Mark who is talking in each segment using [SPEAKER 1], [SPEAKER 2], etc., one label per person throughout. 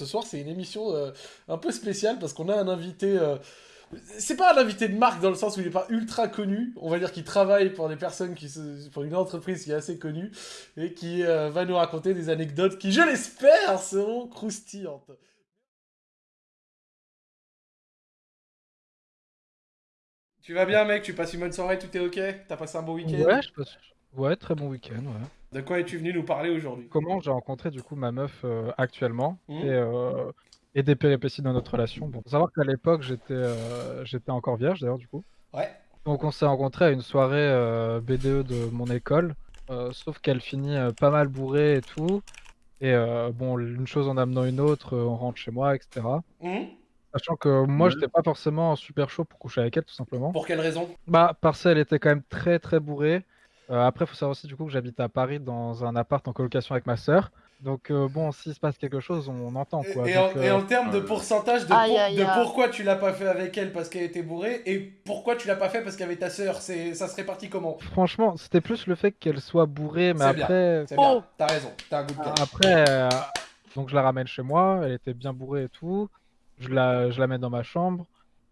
[SPEAKER 1] Ce soir, c'est une émission euh, un peu spéciale parce qu'on a un invité. euh, C'est pas un invité de marque dans le sens où il est pas ultra connu. On va dire qu'il travaille pour des personnes qui se- pour une entreprise qui est assez connue et qui euh, va nous raconter des anecdotes qui, je l'espère, seront croustillantes. Tu vas bien, mec? Tu passes une bonne soirée? Tout est ok? T'as passé un bon week-end?
[SPEAKER 2] Ouais, je passe... ouais, très bon week-end, ouais.
[SPEAKER 1] De quoi es-tu venu nous parler aujourd'hui?
[SPEAKER 2] Comment j'ai rencontré du coup ma meuf euh, actuellement et, euh, et des péripéties dans notre relation. Bon, faut savoir qu'à l'époque j'étais euh, j'étais encore vierge d'ailleurs du coup.
[SPEAKER 1] Ouais.
[SPEAKER 2] Donc on s'est rencontrés à une soirée euh, BDE de mon école, euh, sauf qu'elle finit euh, pas mal bourrée et tout. Et euh, bon, une chose en amenant une autre, euh, on rentre chez moi, etc.
[SPEAKER 1] Mhm.
[SPEAKER 2] Sachant que moi
[SPEAKER 3] Ouais.
[SPEAKER 2] j'étais pas forcément super chaud pour coucher avec elle tout simplement.
[SPEAKER 1] Pour quelle raison?
[SPEAKER 2] Bah, parce qu'elle était quand même très très bourrée. Euh, après, faut savoir aussi du coup que j'habite à Paris dans un appart en colocation avec ma sœur. Donc euh, bon, s'il se passe quelque chose, on entend quoi.
[SPEAKER 1] Et,
[SPEAKER 2] Donc,
[SPEAKER 1] en, et
[SPEAKER 2] euh,
[SPEAKER 1] en termes de pourcentage de,
[SPEAKER 4] Aïe,
[SPEAKER 1] pour-
[SPEAKER 4] aïe,
[SPEAKER 1] de
[SPEAKER 4] aïe.
[SPEAKER 1] pourquoi tu l'as pas fait avec elle parce qu'elle était bourrée et pourquoi tu l'as pas fait parce qu'il y avait ta sœur, c'est ça se répartit comment?
[SPEAKER 2] Franchement, c'était plus le fait qu'elle soit bourrée, mais
[SPEAKER 1] C'est bien.
[SPEAKER 2] après,
[SPEAKER 1] C'est
[SPEAKER 4] Oh.
[SPEAKER 1] bien, t'as raison, t'as un goût de cœur.
[SPEAKER 2] après, euh, donc je la ramène chez moi. Elle était bien bourrée et tout. Je la, je la mets dans ma chambre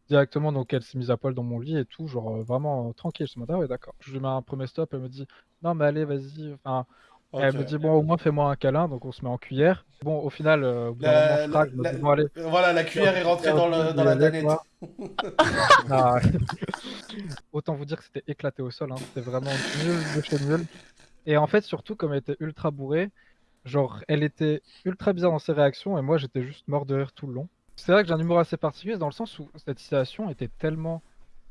[SPEAKER 2] directement. Donc elle s'est mise à poil dans mon lit et tout, genre euh, vraiment euh, tranquille. Je me dis ah ouais d'accord. Je lui mets un premier stop. Elle me dit non mais allez vas-y. Enfin, Elle me dit bon au moins fais-moi un câlin, donc on se met en cuillère. Bon au final, euh, au bout d'un
[SPEAKER 1] La-
[SPEAKER 2] moment je craque, je me
[SPEAKER 1] la-
[SPEAKER 2] dis bon allez.
[SPEAKER 1] Voilà, la cuillère est rentrée dans, le, dans la danette.
[SPEAKER 2] Ah. Autant vous dire que c'était éclaté au sol, hein. c'était vraiment nul de chez nul. Et en fait surtout comme elle était ultra bourrée, genre elle était ultra bizarre dans ses réactions et moi j'étais juste mort de rire tout le long. C'est vrai que j'ai un humour assez particulier dans le sens où cette situation était tellement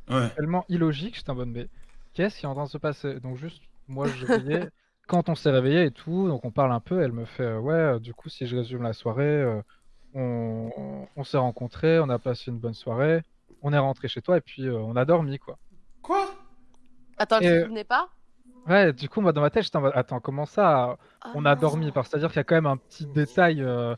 [SPEAKER 3] Ouais.
[SPEAKER 2] tellement illogique, j'étais en mode mais qu'est-ce qui est en train de se passer? Donc juste moi je riais quand on s'est réveillé et tout, donc on parle un peu, elle me fait euh, ouais euh, du coup si je résume la soirée, euh, on, on s'est rencontrés, on a passé une bonne soirée, on est rentré chez toi et puis euh, on a dormi quoi.
[SPEAKER 1] Quoi?
[SPEAKER 4] Attends, je ne souvenais pas?
[SPEAKER 2] Ouais, du coup moi dans ma tête j'étais en mode attends comment ça
[SPEAKER 4] Ah
[SPEAKER 2] on a
[SPEAKER 4] non.
[SPEAKER 2] dormi parce c'est-à-dire qu'il y a quand même un petit détail euh,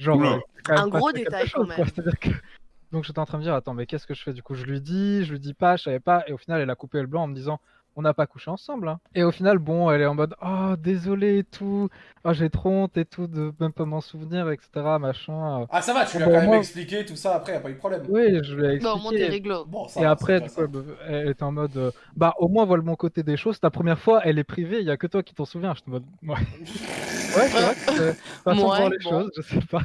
[SPEAKER 2] genre euh,
[SPEAKER 4] Un gros détail, quand
[SPEAKER 2] chose, quoi.
[SPEAKER 4] même.
[SPEAKER 2] C'est-à-dire que donc j'étais en train de me dire attends mais qu'est-ce que je fais? Du coup je lui dis je lui dis pas je savais pas et au final elle a coupé le blanc en me disant on n'a pas couché ensemble hein. et au final bon elle est en mode oh désolé et tout oh, j'ai trop honte et tout de même pas m'en souvenir etc machin
[SPEAKER 1] Ah ça va, tu lui as
[SPEAKER 2] Bon,
[SPEAKER 1] quand même
[SPEAKER 2] moi-
[SPEAKER 1] expliqué tout ça après, y a pas eu de problème.
[SPEAKER 2] oui je lui ai
[SPEAKER 4] Bon,
[SPEAKER 2] expliqué
[SPEAKER 4] réglo.
[SPEAKER 1] Bon, ça
[SPEAKER 2] et
[SPEAKER 1] va,
[SPEAKER 2] après, du coup, elle, était en mode, euh, bah au moins vois le bon côté des choses. Ta première fois, elle est privée, il y a que toi qui t'en souviens. Je te mode, ouais, ouais c'est vrai que c'est façon de voir les
[SPEAKER 4] bon.
[SPEAKER 2] choses, je sais pas.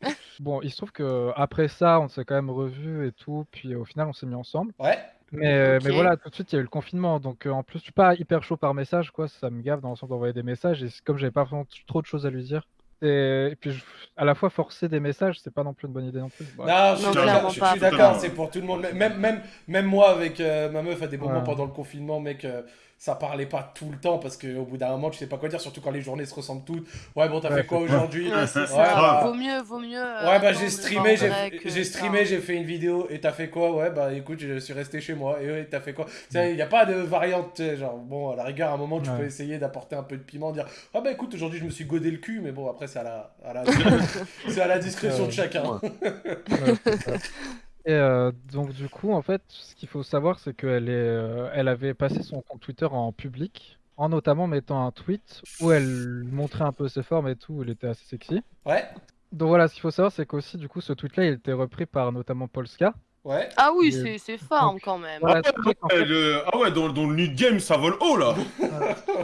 [SPEAKER 2] bon, il se trouve que après ça, on s'est quand même revus et tout, puis au final, on s'est mis ensemble.
[SPEAKER 1] Ouais.
[SPEAKER 2] Mais, euh, mais voilà, tout de suite, il y a eu le confinement, donc euh, en plus, je suis pas hyper chaud par message, quoi. Ça me gave dans le sens d'envoyer des messages, et comme j'avais pas vraiment trop de choses à lui dire. Et, et puis, je- à la fois forcer des messages, c'est pas non plus une bonne idée non plus. Bref.
[SPEAKER 1] Non, je suis
[SPEAKER 4] Non,
[SPEAKER 1] d'accord, je, suis d'accord, c'est pour tout le monde. Même, même, même moi avec euh, ma meuf à des moments
[SPEAKER 2] Ouais.
[SPEAKER 1] pendant le confinement, mec, euh, ça parlait pas tout le temps parce qu'au bout d'un moment, tu sais pas quoi dire, surtout quand les journées se ressemblent toutes. Ouais, bon, t'as
[SPEAKER 2] Ouais,
[SPEAKER 1] fait quoi aujourd'hui
[SPEAKER 4] Ouais, c'est
[SPEAKER 1] Ouais,
[SPEAKER 4] ça.
[SPEAKER 1] bah,
[SPEAKER 4] Vaut mieux, vaut mieux. euh,
[SPEAKER 1] Ouais, bah j'ai streamé, j'ai
[SPEAKER 4] ça.
[SPEAKER 1] streamé, j'ai fait une vidéo et t'as fait quoi? Ouais, bah écoute, je suis resté chez moi. Et ouais, t'as fait quoi? Tu sais, il y a pas de variante, genre, bon, à la rigueur, à un moment, tu
[SPEAKER 2] Ouais.
[SPEAKER 1] peux essayer d'apporter un peu de piment, dire Ah bah écoute, aujourd'hui, je me suis godé le cul, mais bon, après, c'est à la, à la, à la discrétion de
[SPEAKER 2] Ouais.
[SPEAKER 1] chacun.
[SPEAKER 2] Et euh, donc du coup, en fait, ce qu'il faut savoir, c'est qu'elle est, euh, elle avait passé son compte Twitter en public, en notamment mettant un tweet où elle montrait un peu ses formes et tout, où elle était assez sexy.
[SPEAKER 1] Ouais,
[SPEAKER 2] Donc voilà, ce qu'il faut savoir, c'est qu'aussi, du coup, ce tweet-là, il était repris par notamment Polska.
[SPEAKER 1] Ouais.
[SPEAKER 4] Ah oui, c'est c'est fort quand même.
[SPEAKER 3] Ah
[SPEAKER 2] fait
[SPEAKER 3] ouais,
[SPEAKER 2] fait,
[SPEAKER 3] le- ah ouais, dans, dans le nude game, ça vole haut là.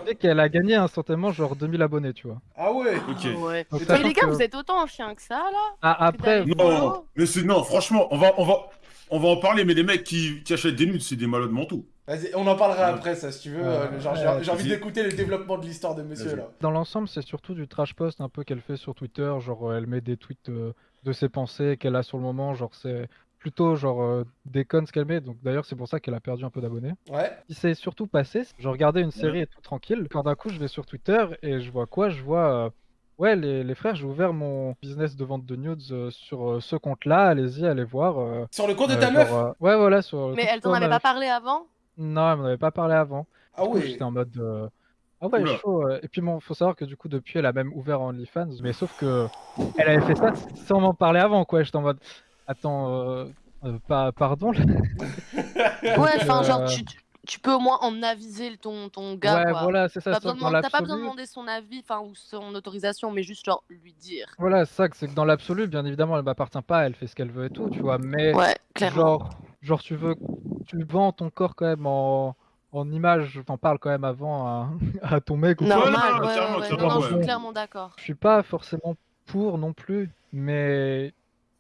[SPEAKER 2] fait qu'elle a gagné instantanément genre 2000 abonnés, tu vois.
[SPEAKER 1] Ah ouais
[SPEAKER 3] Ok.
[SPEAKER 4] Ah ouais.
[SPEAKER 2] Donc,
[SPEAKER 4] Mais les gars,
[SPEAKER 2] que-
[SPEAKER 4] vous êtes autant chien que ça là
[SPEAKER 2] Ah, après,
[SPEAKER 3] Non, mais c'est non, franchement, on va, on va, on va en parler. Mais les mecs qui, qui achètent des nudes, c'est des malades mentaux.
[SPEAKER 1] Vas-y, on en parlera
[SPEAKER 3] Ouais.
[SPEAKER 1] après, ça, si tu veux.
[SPEAKER 2] Ouais.
[SPEAKER 1] euh, genre, j'ai
[SPEAKER 2] Ouais,
[SPEAKER 1] j'ai envie d'écouter le développement de l'histoire de monsieur, là.
[SPEAKER 2] Dans l'ensemble, c'est surtout du trash post un peu qu'elle fait sur Twitter, genre elle met des tweets euh, de ses pensées qu'elle a sur le moment, genre c'est plutôt genre euh, ce qu'elle met, donc d'ailleurs c'est pour ça qu'elle a perdu un peu d'abonnés.
[SPEAKER 1] Ouais.
[SPEAKER 2] Ce qui s'est surtout passé, je regardais une série et tout tranquille, quand d'un coup je vais sur Twitter et je vois quoi? Je vois, euh, ouais les, les frères, j'ai ouvert mon business de vente de nudes euh, sur euh, ce compte-là, allez-y, allez voir. euh,
[SPEAKER 1] Sur le compte de ta
[SPEAKER 2] genre,
[SPEAKER 1] meuf?
[SPEAKER 2] euh, Ouais voilà, sur le
[SPEAKER 4] Mais elle t'en avait pas parlé avant?
[SPEAKER 2] Non, elle m'en avait pas parlé avant.
[SPEAKER 1] Ah ouais.
[SPEAKER 2] j'étais en mode. euh, Ah ouais,
[SPEAKER 3] Oula.
[SPEAKER 2] chaud. Et puis bon, faut savoir que du coup, depuis, elle a même ouvert OnlyFans. Mais sauf que elle avait fait ça sans m'en parler avant, quoi. J'étais en mode. Attends, euh, euh, pas, pardon.
[SPEAKER 4] Ouais, enfin, genre,
[SPEAKER 2] euh,
[SPEAKER 4] tu, tu peux au moins en aviser ton, ton gars.
[SPEAKER 2] ouais,
[SPEAKER 4] quoi.
[SPEAKER 2] voilà, c'est ça.
[SPEAKER 4] T'as pas, besoin- t'as pas besoin de demander son avis, enfin, ou son autorisation, mais juste genre lui dire.
[SPEAKER 2] Voilà, c'est ça, que c'est que dans l'absolu, bien évidemment, elle m'appartient pas, elle fait ce qu'elle veut et tout, tu vois. Mais
[SPEAKER 4] Ouais, clairement.
[SPEAKER 2] genre, genre, tu veux, tu vends ton corps quand même en, en image, t'en parles quand même avant à, à ton mec ou
[SPEAKER 4] Normal,
[SPEAKER 3] non,
[SPEAKER 4] ouais,
[SPEAKER 3] clairement,
[SPEAKER 4] ouais, ouais.
[SPEAKER 3] clairement,
[SPEAKER 4] Non, non, je suis clairement d'accord.
[SPEAKER 2] Je suis pas forcément pour non plus, mais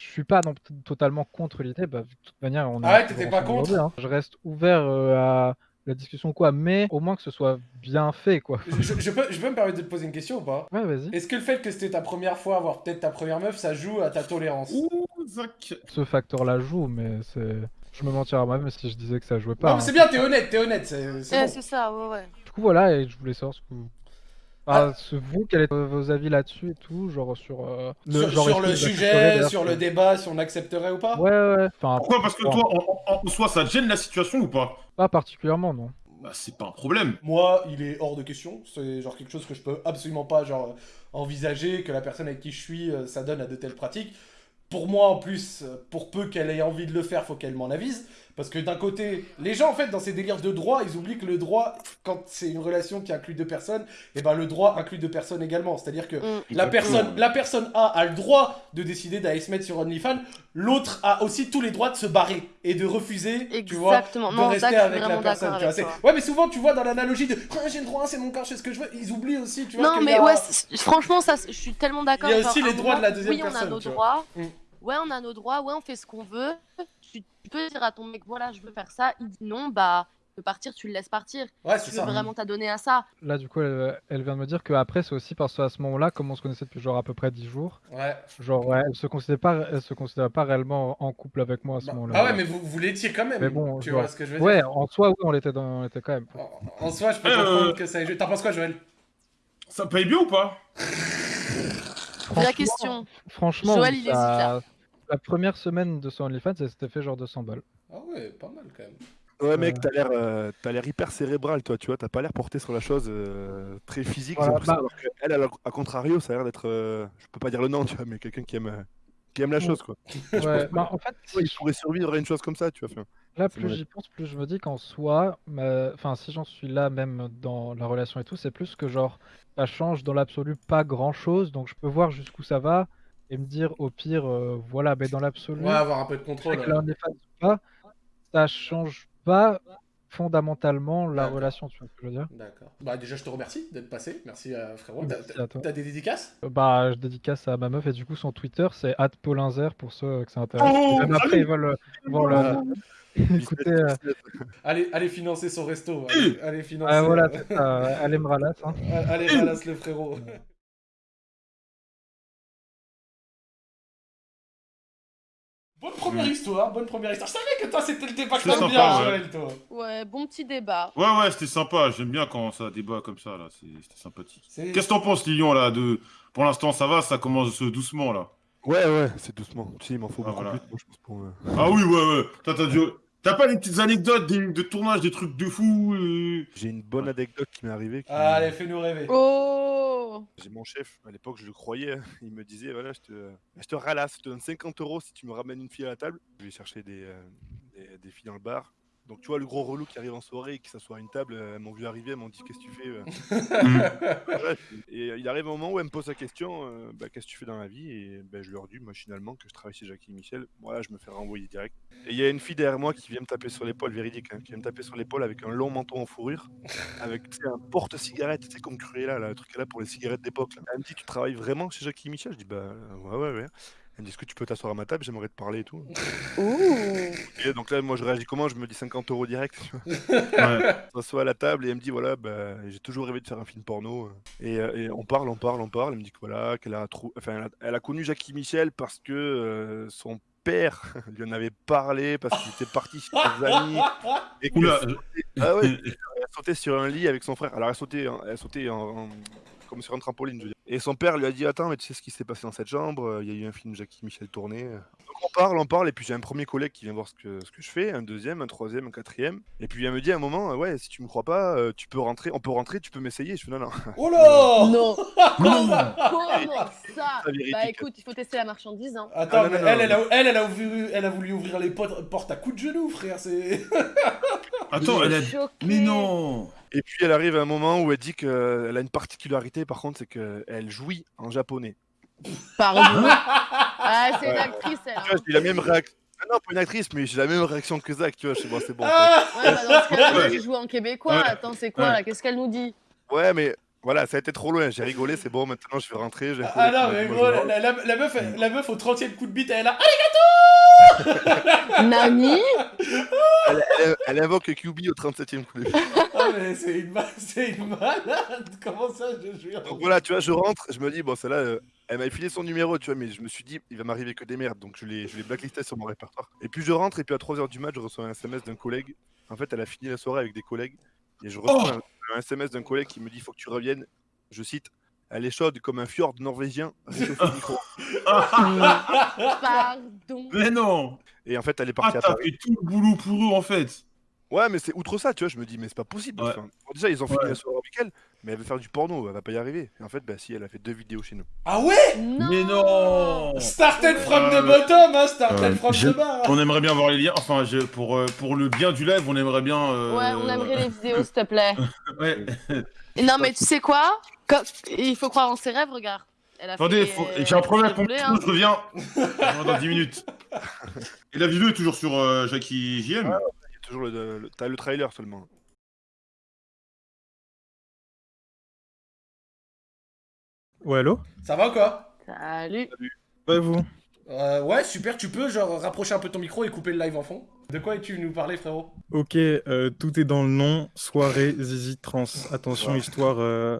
[SPEAKER 2] je suis pas non totalement contre l'idée. Bah, de toute manière, on est
[SPEAKER 1] Ah ouais, t'étais pas contre
[SPEAKER 2] hein. Je reste ouvert euh, à la discussion, quoi, mais au moins que ce soit bien fait, quoi.
[SPEAKER 1] Je, peux, je peux me permettre de te poser une question ou pas?
[SPEAKER 2] Ouais, vas-y.
[SPEAKER 1] Est-ce que le fait que c'était ta première fois, voire peut-être ta première meuf, ça joue à ta tolérance?
[SPEAKER 3] Ouh, Zach.
[SPEAKER 2] Ce facteur-là joue, mais c'est. Je me mentirais à moi-même si je disais que ça jouait pas.
[SPEAKER 1] Non, mais
[SPEAKER 2] hein.
[SPEAKER 1] c'est bien, t'es honnête, t'es honnête, c'est c'est
[SPEAKER 4] Ouais,
[SPEAKER 1] bon.
[SPEAKER 4] c'est ça, ouais, ouais.
[SPEAKER 2] Du coup, voilà, et je voulais savoir ce que vous.
[SPEAKER 1] Ah.
[SPEAKER 2] Ah, ce- vous, quels étaient vos avis là-dessus et tout, genre sur euh,
[SPEAKER 1] Sur,
[SPEAKER 2] genre,
[SPEAKER 1] sur le sujet, sur le débat, si on accepterait ou pas?
[SPEAKER 2] Ouais, ouais. Enfin,
[SPEAKER 3] Pourquoi? Parce que toi, en, en- en soi, ça te gêne la situation ou pas?
[SPEAKER 2] Pas particulièrement, non.
[SPEAKER 3] Bah, c'est pas un problème.
[SPEAKER 1] Moi, il est hors de question. C'est genre quelque chose que je peux absolument pas genre envisager que la personne avec qui je suis, euh, ça donne à de telles pratiques. Pour moi, en plus, euh, pour peu qu'elle ait envie de le faire, faut qu'elle m'en avise. Parce que d'un côté, les gens, en fait, dans ces délires de droit, ils oublient que le droit, quand c'est une relation qui inclut deux personnes, et ben le droit inclut deux personnes également. C'est-à-dire que
[SPEAKER 4] Mm.
[SPEAKER 1] la personne, la personne A a le droit de décider d'aller se mettre sur OnlyFans, l'autre a aussi tous les droits de se barrer et de refuser, tu vois, de
[SPEAKER 4] Non,
[SPEAKER 1] rester avec la personne. tu vois. Ouais, mais souvent, tu vois, dans l'analogie de Ah, j'ai le droit, c'est mon corps, je fais ce que je veux, ils oublient aussi, tu vois.
[SPEAKER 4] Non, mais
[SPEAKER 1] a-
[SPEAKER 4] ouais, franchement, ça, je suis tellement d'accord.
[SPEAKER 1] Il y a aussi les droits de la deuxième
[SPEAKER 4] oui,
[SPEAKER 1] personne,
[SPEAKER 4] on a nos
[SPEAKER 1] vois.
[SPEAKER 4] droits.
[SPEAKER 1] Mm.
[SPEAKER 4] Ouais, on a nos droits. Ouais, on fait ce qu'on veut. Tu, peux dire à ton mec, voilà, je veux faire ça. Il dit non, bah, tu peux partir, tu le laisses partir.
[SPEAKER 1] Ouais,
[SPEAKER 4] Tu
[SPEAKER 1] c'est
[SPEAKER 4] veux
[SPEAKER 1] ça.
[SPEAKER 4] vraiment t'adonner à ça.
[SPEAKER 2] Là, du coup, elle, elle vient de me dire qu'après, c'est aussi parce qu'à ce moment-là, comme on se connaissait depuis genre à peu près 10 jours,
[SPEAKER 1] Ouais.
[SPEAKER 2] genre, ouais, elle se considérait pas, elle se considérait pas réellement en couple avec moi à ce
[SPEAKER 1] Bah-
[SPEAKER 2] moment-là.
[SPEAKER 1] ah ouais, mais vous, vous l'étiez quand même.
[SPEAKER 2] Mais bon,
[SPEAKER 1] tu
[SPEAKER 2] genre-
[SPEAKER 1] vois ce que je veux dire
[SPEAKER 2] Ouais, en soi, oui, on l'était dans... on l'était quand même.
[SPEAKER 1] En, en soi, je peux
[SPEAKER 3] Euh,
[SPEAKER 1] comprendre que ça. T'en penses quoi, Joël?
[SPEAKER 3] Ça paye bien ou pas?
[SPEAKER 4] Vraie
[SPEAKER 2] Franchement-
[SPEAKER 4] question.
[SPEAKER 2] Franchement,
[SPEAKER 4] Joël, il hésite,
[SPEAKER 2] ça-
[SPEAKER 4] là.
[SPEAKER 2] La première semaine de son OnlyFans, elle s'était fait genre 200 balles.
[SPEAKER 1] Ah ouais, pas mal quand même.
[SPEAKER 5] Ouais, mec,
[SPEAKER 2] Euh.
[SPEAKER 5] t'as l'air, euh, t'as l'air hyper cérébral, toi, tu vois. T'as pas l'air porté sur la chose euh, très physique.
[SPEAKER 2] Voilà, bah-
[SPEAKER 5] alors que elle, elle, à contrario, ça a l'air d'être, euh, je peux pas dire le nom, tu vois, mais quelqu'un qui aime, qui aime la chose, quoi.
[SPEAKER 2] Ouais, bah, en fait,
[SPEAKER 5] Ouais, il pourrait survivre à une chose comme ça, tu vois. enfin.
[SPEAKER 2] Là, plus
[SPEAKER 5] vrai.
[SPEAKER 2] j'y pense, plus je me dis qu'en soi, ma- enfin, si j'en suis là même dans la relation et tout, c'est plus que genre, ça change dans l'absolu pas grand-chose, donc je peux voir jusqu'où ça va et me dire au pire, euh, voilà, mais dans l'absolu,
[SPEAKER 1] Ouais, avoir un peu de
[SPEAKER 2] que
[SPEAKER 1] contrôle.
[SPEAKER 2] pas, ça change pas fondamentalement la relation, tu vois ce que je veux dire.
[SPEAKER 1] D'accord. Bah déjà, je te remercie d'être passé. Merci euh, frérot. T'as-
[SPEAKER 2] Merci
[SPEAKER 1] T'as
[SPEAKER 2] à toi.
[SPEAKER 1] t'as des dédicaces?
[SPEAKER 2] Euh, Bah, je dédicace à ma meuf et du coup, son Twitter, c'est @paulinzer pour ceux euh, que ça intéresse.
[SPEAKER 3] Oh,
[SPEAKER 2] même après, ils veulent, euh,
[SPEAKER 1] Allez, allez financer son resto. Allez, allez financer.
[SPEAKER 2] ah, voilà,
[SPEAKER 1] euh,
[SPEAKER 2] aimera là, ça.
[SPEAKER 1] allez, ralasse le frérot. Bonne première histoire, bonne première histoire. Je savais que toi c'était le débat que t'aimes
[SPEAKER 3] sympa,
[SPEAKER 1] bien,
[SPEAKER 3] ouais.
[SPEAKER 1] Joël, toi.
[SPEAKER 4] Ouais, bon petit débat.
[SPEAKER 3] Ouais, ouais, c'était sympa. J'aime bien quand ça débat comme ça, là. C'était sympathique. Qu'est-ce que t'en penses, Lilian, là de... Pour l'instant, ça va, ça commence doucement, là.
[SPEAKER 5] Ouais, ouais, c'est doucement. Tu sais, il m'en faut
[SPEAKER 3] Ah,
[SPEAKER 5] beaucoup
[SPEAKER 3] voilà.
[SPEAKER 5] plus, moi, je pense, pour. euh,
[SPEAKER 3] Ah oui, ouais, ouais. Toi, t'as dû... T'as pas des petites anecdotes des- de tournage, des trucs de fou euh
[SPEAKER 5] J'ai une bonne anecdote qui m'est arrivée. qui-
[SPEAKER 1] Allez, fais-nous rêver.
[SPEAKER 4] Oh
[SPEAKER 5] J'ai mon chef, à l'époque, je le croyais. hein. Il me disait voilà, je te, je te ralasse, je te donne 50 euros si tu me ramènes une fille à la table. Je vais chercher des, euh, filles dans le bar. Donc, tu vois, le gros relou qui arrive en soirée et qui s'assoit à une table, euh, elles m'ont vu arriver, elles m'ont dit Qu'est-ce que tu fais euh Bref. Et euh, il arrive un moment où elle me pose la question euh, Bah, Qu'est-ce que tu fais dans la vie? Et ben, je leur dis machinalement que je travaille chez Jackie Michel. Voilà, je me fais renvoyer direct. Et il y a une fille derrière moi qui vient me taper sur l'épaule, véridique, hein, qui vient me taper sur l'épaule avec un long manteau en fourrure, avec un porte-cigarette, tu sais, comme Cruella, là, le truc là pour les cigarettes d'époque. Elle me dit Tu travailles vraiment chez Jackie Michel? Je dis Bah, ouais, ouais, ouais. Elle me dit Est-ce que tu peux t'asseoir à ma table? J'aimerais te parler et tout.
[SPEAKER 4] Ouh
[SPEAKER 5] Et donc là, moi, je réagis comment? Je me dis 50 euros direct. tu vois.
[SPEAKER 3] Ouais.
[SPEAKER 5] Je m'assois à la table et elle me dit voilà, bah, j'ai toujours rêvé de faire un film porno. Et, euh, et on parle, on parle, on parle. Elle me dit que voilà, qu'elle a, trou- enfin, elle a, elle a connu Jackie Michel parce que euh, son père lui en avait parlé parce qu'il était parti chez ses amis. Et
[SPEAKER 3] Oula.
[SPEAKER 5] ah ouais, elle sautait sur un lit avec son frère. Alors elle sautait, en- elle sautait en, en- comme sur un trampoline, je veux dire. Et son père lui a dit Attends, mais tu sais ce qui s'est passé dans cette chambre euh, Il y a eu un film Jackie Michel tourné. Donc on parle, on parle, et puis j'ai un premier collègue qui vient voir ce que, ce que je fais, un deuxième, un troisième, un quatrième. Et puis il me dit à un moment euh, Ouais, si tu me crois pas, euh, tu peux rentrer, on peut rentrer, tu peux m'essayer. Je fais Non, non.
[SPEAKER 1] Oh là
[SPEAKER 4] Non,
[SPEAKER 3] Non
[SPEAKER 4] comment ça. Bah écoute, il faut tester la marchandise. Hein.
[SPEAKER 1] Attends,
[SPEAKER 5] Ah, non,
[SPEAKER 1] mais
[SPEAKER 5] non,
[SPEAKER 1] elle,
[SPEAKER 5] non,
[SPEAKER 1] elle, a, elle, elle a voulu, elle a voulu ouvrir les portes, portes à coups de genoux, frère. C'est.
[SPEAKER 3] Attends, elle a.
[SPEAKER 4] Choquée.
[SPEAKER 3] Mais non
[SPEAKER 5] Et puis elle arrive à un moment où elle dit qu'elle a une particularité, par contre, c'est qu'elle jouit en japonais.
[SPEAKER 4] Pardon. ah, c'est une actrice, elle.
[SPEAKER 5] Tu vois, j'ai la même réaction. Ah non, pas une actrice, mais j'ai la même réaction que Zach, tu vois, je sais pas, c'est bon. en fait.
[SPEAKER 1] Ah
[SPEAKER 4] Ouais, bah dans ce cas-là, tu joues en québécois.
[SPEAKER 3] Ouais.
[SPEAKER 4] Attends, c'est quoi
[SPEAKER 3] Ouais.
[SPEAKER 4] là Qu'est-ce qu'elle nous dit?
[SPEAKER 5] Ouais, mais voilà, ça a été trop loin, j'ai rigolé, c'est bon, maintenant je vais rentrer.
[SPEAKER 1] Ah
[SPEAKER 5] collègue
[SPEAKER 1] non, mais gros, la, la- meuf, elle- la meuf au 30 e coup de bite, elle est là.
[SPEAKER 4] Nani?
[SPEAKER 5] Elle, elle- elle invoque QB au 37ème coup. de fil.
[SPEAKER 1] Ah, mais c'est une, ma- c'est une malade. Comment ça, je jure
[SPEAKER 5] Donc voilà, tu vois, je rentre, je me dis, bon, celle-là, euh, elle m'a filé son numéro, tu vois, mais je me suis dit, il va m'arriver que des merdes, donc je l'ai je l'ai blacklisté sur mon répertoire. Et puis je rentre, et puis à 3h du match, je reçois un SMS d'un collègue. En fait, elle a fini la soirée avec des collègues, et je reçois un, un SMS d'un collègue qui me dit, il faut que tu reviennes, je cite, elle est chaude comme un fjord norvégien, micro.
[SPEAKER 4] Pardon.
[SPEAKER 3] Mais non
[SPEAKER 5] Et en fait, elle est
[SPEAKER 3] Ah,
[SPEAKER 5] partie à
[SPEAKER 3] t'as
[SPEAKER 5] Paris.
[SPEAKER 3] fait tout le boulot pour eux, en fait
[SPEAKER 5] Ouais, mais c'est outre ça, tu vois, je me dis, mais c'est pas possible.
[SPEAKER 3] Ouais.
[SPEAKER 5] enfin. Bon, déjà, ils ont fini
[SPEAKER 3] Ouais.
[SPEAKER 5] la soirée avec elle, mais elle veut faire du porno, elle va pas y arriver. Et en fait, bah si, elle a fait deux vidéos chez nous.
[SPEAKER 1] Ah ouais?
[SPEAKER 4] Non.
[SPEAKER 3] Mais non
[SPEAKER 1] Started from the bottom, hein, started
[SPEAKER 3] euh,
[SPEAKER 1] from
[SPEAKER 3] je-
[SPEAKER 1] the bar.
[SPEAKER 3] On aimerait bien voir les liens. Enfin, je- pour, euh, pour le bien du live, on aimerait bien. euh,
[SPEAKER 4] Ouais, on aimerait les vidéos, s'il te plaît.
[SPEAKER 3] Ouais.
[SPEAKER 4] Non, mais tu sais quoi? Quand- Il faut croire en ses rêves, regarde.
[SPEAKER 3] Attendez,
[SPEAKER 4] fait,
[SPEAKER 3] faut-
[SPEAKER 4] euh,
[SPEAKER 3] j'ai un problème à comprendre,
[SPEAKER 4] hein.
[SPEAKER 3] je reviens. Dans 10 minutes. Et la vidéo est toujours sur euh, Jackie JM
[SPEAKER 5] Il y a toujours le, le- t'as le trailer seulement.
[SPEAKER 6] Ouais, allô?
[SPEAKER 1] Ça va ou quoi?
[SPEAKER 4] Salut.
[SPEAKER 6] Ouais, vous?
[SPEAKER 1] Euh, Ouais, super, tu peux genre rapprocher un peu ton micro et couper le live en fond De quoi es-tu venu nous parler, frérot?
[SPEAKER 6] Ok, euh, tout est dans le nom, soirée Zizi Trans. Attention, histoire euh,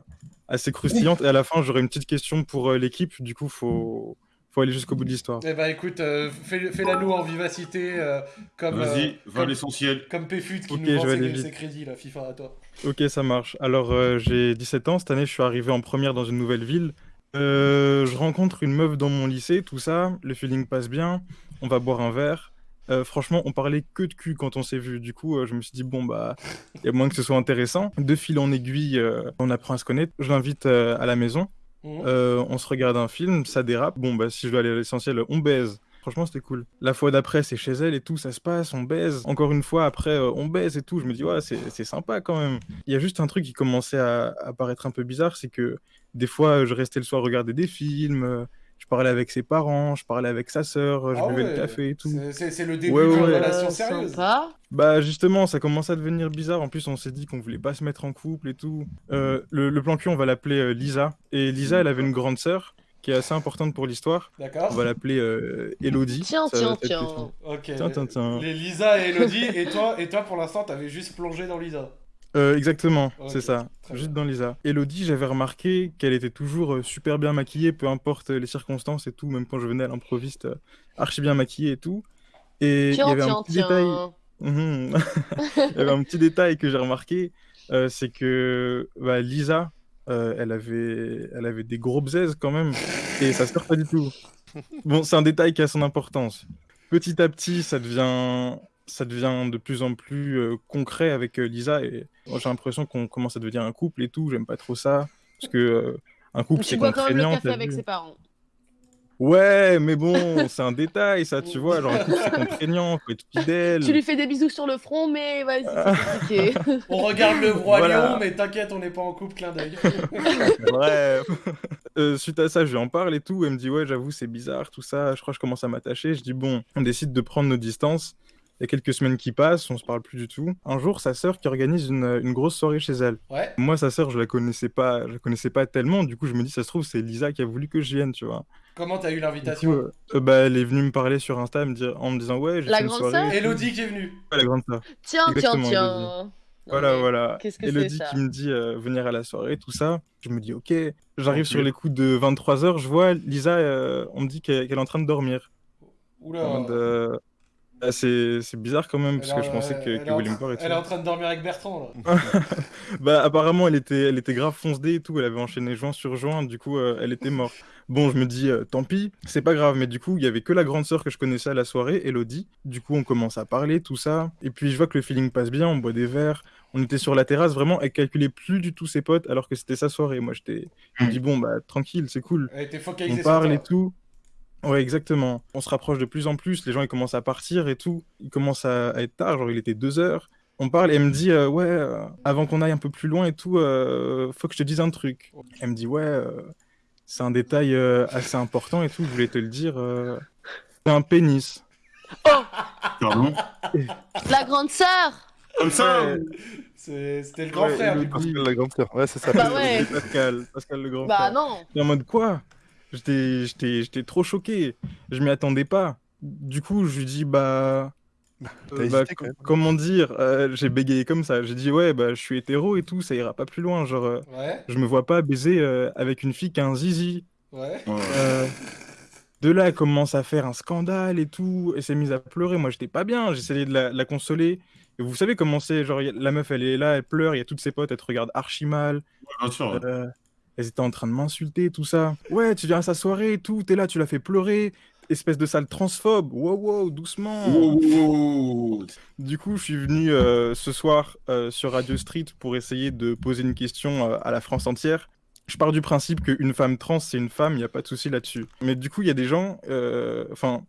[SPEAKER 6] assez croustillante. Et à la fin, j'aurai une petite question pour euh, l'équipe. Du coup, faut, faut aller jusqu'au bout de l'histoire.
[SPEAKER 1] Eh bah écoute, euh, fais- fais-la nous en vivacité, euh, comme, euh,
[SPEAKER 3] Vas-y, va à
[SPEAKER 1] comme,
[SPEAKER 3] l'essentiel.
[SPEAKER 1] comme Péfut qui
[SPEAKER 6] Ok,
[SPEAKER 1] nous vend ses, ses crédits, là, FIFA à toi.
[SPEAKER 6] Ok, ça marche. Alors, euh, j'ai 17 ans. Cette année, je suis arrivé en première dans une nouvelle ville. Euh, je rencontre une meuf dans mon lycée, tout ça. Le feeling passe bien. On va boire un verre. Euh, franchement, on parlait que de cul quand on s'est vu. Du coup, euh, je me suis dit, bon, bah, il y a moins que ce soit intéressant. De fil en aiguille, euh, on apprend à se connaître. Je l'invite euh, à la maison.
[SPEAKER 1] Mhm.
[SPEAKER 6] Euh, on se regarde un film, ça dérape. Bon, bah, si je dois aller à l'essentiel, on baise. Franchement, c'était cool. La fois d'après, c'est chez elle et tout, ça se passe, on baise. Encore une fois, après, euh, on baise et tout. Je me dis, ouais, c'est sympa quand même. Il y a juste un truc qui commençait à, à paraître un peu bizarre, c'est que des fois, je restais le soir regarder des films, euh, je parlais avec ses parents, je parlais avec sa sœur, je
[SPEAKER 1] Ah
[SPEAKER 6] buvais
[SPEAKER 1] ouais,
[SPEAKER 6] le café et tout.
[SPEAKER 1] C'est- le début
[SPEAKER 6] Ouais,
[SPEAKER 1] d'une
[SPEAKER 6] ouais.
[SPEAKER 1] relation
[SPEAKER 4] Euh,
[SPEAKER 1] sérieuse.
[SPEAKER 4] sympa.
[SPEAKER 6] Bah justement, ça commence à devenir bizarre. En plus, on s'est dit qu'on voulait pas se mettre en couple et tout. Euh, le, le plan cul, on va l'appeler euh, Lisa. Et Lisa, elle avait une grande sœur qui est assez importante pour l'histoire.
[SPEAKER 1] D'accord
[SPEAKER 6] On va l'appeler euh, Elodie.
[SPEAKER 4] Tiens,
[SPEAKER 6] Ça
[SPEAKER 4] tiens, tiens.
[SPEAKER 1] Ok.
[SPEAKER 6] Tiens, tiens, tiens.
[SPEAKER 1] Les Lisa et Elodie, et toi, et toi pour l'instant, t'avais juste plongé dans Lisa.
[SPEAKER 6] Euh, exactement,
[SPEAKER 1] Ok,
[SPEAKER 6] c'est ça.
[SPEAKER 1] très
[SPEAKER 6] Juste
[SPEAKER 1] bien.
[SPEAKER 6] dans Lisa. Elodie, j'avais remarqué qu'elle était toujours euh, super bien maquillée, peu importe les circonstances et tout, même quand je venais à l'improviste, euh, archi bien maquillée et tout. Et il y
[SPEAKER 4] Tiens,
[SPEAKER 6] avait un
[SPEAKER 4] tiens,
[SPEAKER 6] petit détail.
[SPEAKER 4] tiens.
[SPEAKER 6] Mhm. Il y avait un petit détail que j'ai remarqué, euh, c'est que bah, Lisa, euh, elle avait, elle avait des gros bzaises quand même, et ça se perd pas du tout. Bon, c'est un détail qui a son importance. Petit à petit, ça devient, ça devient de plus en plus euh, concret avec euh, Lisa, et j'ai l'impression qu'on commence à devenir un couple et tout. J'aime pas trop ça, parce que euh, un couple
[SPEAKER 4] Tu
[SPEAKER 6] c'est
[SPEAKER 4] bois quand même le
[SPEAKER 6] contraignant.
[SPEAKER 4] café avec
[SPEAKER 6] vu.
[SPEAKER 4] ses parents.
[SPEAKER 6] Ouais, mais bon, c'est un détail, ça, tu vois. Genre, un couple c'est contraignant, faut être fidèle.
[SPEAKER 4] Tu lui fais des bisous sur le front, mais vas-y, c'est compliqué.
[SPEAKER 1] On regarde le roi
[SPEAKER 6] Voilà.
[SPEAKER 1] lion, mais t'inquiète, on n'est pas en couple, clin d'œil.
[SPEAKER 6] Bref. Euh, suite à ça, je lui en parle et tout. Elle me dit Ouais, j'avoue, c'est bizarre, tout ça. Je crois que je commence à m'attacher. Je dis Bon, on décide de prendre nos distances. Il y a quelques semaines qui passent, on se parle plus du tout. Un jour, sa sœur qui organise une, une grosse soirée chez elle.
[SPEAKER 1] Ouais.
[SPEAKER 6] Moi, sa sœur, je la connaissais pas, je la connaissais pas tellement. Du coup, je me dis, ça se trouve, c'est Lisa qui a voulu que je vienne, tu vois.
[SPEAKER 1] Comment t'as eu l'invitation
[SPEAKER 6] coup, euh, bah, elle est venue me parler sur Insta me dire, en me disant, ouais, j'ai
[SPEAKER 4] La
[SPEAKER 6] fait une
[SPEAKER 4] grande
[SPEAKER 6] soirée.
[SPEAKER 4] sœur.
[SPEAKER 1] Elodie qui est venue.
[SPEAKER 6] Ouais, la grande sœur.
[SPEAKER 4] Tiens, tiens,
[SPEAKER 6] Exactement,
[SPEAKER 4] tiens.
[SPEAKER 6] Elodie.
[SPEAKER 4] Non,
[SPEAKER 6] Voilà, voilà.
[SPEAKER 4] Qu'est-ce que
[SPEAKER 6] Elodie
[SPEAKER 4] c'est ça
[SPEAKER 6] qui me dit euh, venir à la soirée, tout ça. Je me dis, ok. J'arrive sur les coups de 23h, je vois Lisa, euh, on me dit qu'elle qu'elle est en train de dormir.
[SPEAKER 1] Oula.
[SPEAKER 6] En mode, euh, c'est c'est bizarre quand même, parce que je
[SPEAKER 1] en-
[SPEAKER 6] pensais que,
[SPEAKER 1] elle
[SPEAKER 6] que
[SPEAKER 1] est en
[SPEAKER 6] William et.
[SPEAKER 1] Elle est en train de dormir avec Bertrand, là.
[SPEAKER 6] Bah apparemment elle était, elle était grave foncedée et tout, elle avait enchaîné joint sur joint, du coup euh, elle était morte. Bon je me dis euh, tant pis, c'est pas grave, mais du coup il y avait que la grande sœur que je connaissais à la soirée, Elodie. Du coup on commence à parler, tout ça, et puis je vois que le feeling passe bien, on boit des verres, on était sur la terrasse, vraiment elle calculait plus du tout ses potes alors que c'était sa soirée. Moi j'étais, je me dis bon bah tranquille, c'est cool.
[SPEAKER 1] Elle était
[SPEAKER 6] On
[SPEAKER 1] focalisée
[SPEAKER 6] parle
[SPEAKER 1] sur
[SPEAKER 6] et
[SPEAKER 1] toi.
[SPEAKER 6] tout. Ouais, exactement. On se rapproche de plus en plus. Les gens, ils commencent à partir et tout. Il commence à, à être tard, genre il était deux heures. On parle et elle me dit, euh, ouais, euh, avant qu'on aille un peu plus loin et tout, euh, faut que je te dise un truc. Elle me dit, ouais, euh, c'est un détail euh, assez important et tout, je voulais te le dire. euh, c'est un pénis.
[SPEAKER 3] Pardon?
[SPEAKER 4] La grande sœur
[SPEAKER 3] Comme ça,
[SPEAKER 6] Ouais.
[SPEAKER 1] C'était le grand
[SPEAKER 6] Ouais,
[SPEAKER 1] frère, du coup.
[SPEAKER 5] Pascal, la grande sœur. Ouais, c'est ça.
[SPEAKER 4] Bah ouais.
[SPEAKER 6] Pascal, Pascal le grand
[SPEAKER 4] Bah
[SPEAKER 6] frère.
[SPEAKER 4] non
[SPEAKER 6] Et en mode quoi? J'étais j'étais- j'étais trop choqué. Je m'y attendais pas. Du coup, je lui dis bah. Euh, bah,
[SPEAKER 5] hésité, même.
[SPEAKER 6] comment dire euh, J'ai bégayé comme ça. J'ai dit ouais, bah je suis hétéro et tout, ça ira pas plus loin. Genre, euh,
[SPEAKER 1] Ouais,
[SPEAKER 6] je me vois pas baiser euh, avec une fille qui a un zizi.
[SPEAKER 1] ouais.
[SPEAKER 6] Euh, de là, elle commence à faire un scandale et tout. Elle s'est mise à pleurer. Moi, j'étais pas bien. J'essayais de la, la consoler. Et vous savez comment c'est Genre, a- la meuf, elle est là, elle pleure. Il y a toutes ses potes, elle te regarde archi mal.
[SPEAKER 3] bien sûr.
[SPEAKER 6] Elles étaient en train de m'insulter, tout ça. Ouais, tu viens à sa soirée et tout, t'es là, tu l'as fait pleurer. Espèce de sale transphobe. Wow, wow, doucement.
[SPEAKER 3] Wow.
[SPEAKER 6] Du coup, je suis venu euh, ce soir euh, sur Radio Street pour essayer de poser une question euh, à la France entière. Je pars du principe qu'une femme trans, c'est une femme, il n'y a pas de souci là-dessus. Mais du coup, il y a des gens, enfin,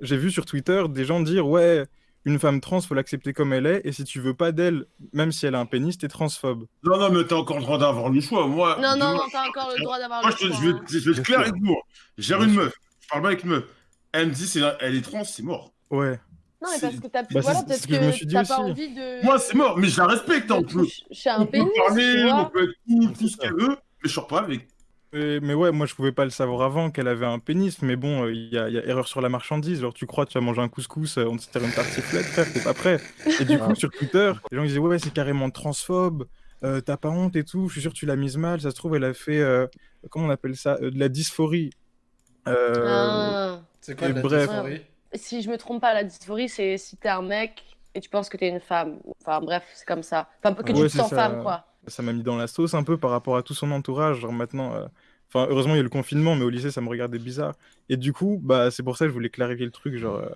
[SPEAKER 6] j'ai vu sur Twitter des gens dire Ouais, une femme trans, faut l'accepter comme elle est, et si tu veux pas d'elle, même si elle a un pénis, t'es transphobe.
[SPEAKER 3] Non, non, mais t'as encore le droit d'avoir le choix. Moi,
[SPEAKER 4] Non, non, non, t'as encore le droit d'avoir
[SPEAKER 3] moi,
[SPEAKER 4] le
[SPEAKER 3] je,
[SPEAKER 4] choix,
[SPEAKER 3] je vais,
[SPEAKER 4] hein.
[SPEAKER 3] je vais être clair avec vous. J'ai une meuf. Je parle pas avec une meuf. Elle me dit, c'est, elle est trans, c'est mort.
[SPEAKER 6] Ouais.
[SPEAKER 4] Non, mais parce que t'as
[SPEAKER 6] Bah,
[SPEAKER 4] voilà, peut-être
[SPEAKER 6] que je me suis
[SPEAKER 4] que
[SPEAKER 6] dit
[SPEAKER 4] t'as pas
[SPEAKER 6] aussi.
[SPEAKER 4] envie de...
[SPEAKER 3] Moi, c'est mort, mais je la respecte. hein,
[SPEAKER 4] de
[SPEAKER 3] On peut,
[SPEAKER 4] toucher un
[SPEAKER 3] on peut
[SPEAKER 4] pénis,
[SPEAKER 3] parler, on peut être tout, tout ce qu'elle veut, mais je sors pas avec.
[SPEAKER 6] Mais, mais ouais, moi je pouvais pas le savoir avant qu'elle avait un pénis, mais bon, euh, il y, a, il y a erreur sur la marchandise. Genre, tu crois, tu vas manger un couscous, euh, on te sert une tartiflette, frère, t'es pas prêt. Et du coup, sur Twitter, les gens disaient, ouais, c'est carrément transphobe, euh, t'as pas honte et tout, je suis sûr que tu l'as mise mal, ça se trouve, elle a fait, euh, comment on appelle ça, euh, de la dysphorie. Euh,
[SPEAKER 4] Ah.
[SPEAKER 1] C'est quoi
[SPEAKER 6] Et
[SPEAKER 1] la
[SPEAKER 6] bref.
[SPEAKER 1] dysphorie
[SPEAKER 4] Si je me trompe pas, la dysphorie, c'est si t'es un mec et tu penses que t'es une femme. Enfin bref, c'est comme ça. Enfin, que tu
[SPEAKER 6] Ouais,
[SPEAKER 4] te
[SPEAKER 6] c'est
[SPEAKER 4] sens
[SPEAKER 6] ça.
[SPEAKER 4] femme, quoi.
[SPEAKER 6] Ça m'a mis dans la sauce un peu par rapport à tout son entourage. Genre maintenant, euh, enfin, heureusement, il y a eu le confinement, mais au lycée, ça me regardait bizarre. Et du coup, bah, c'est pour ça que je voulais clarifier le truc, genre, euh,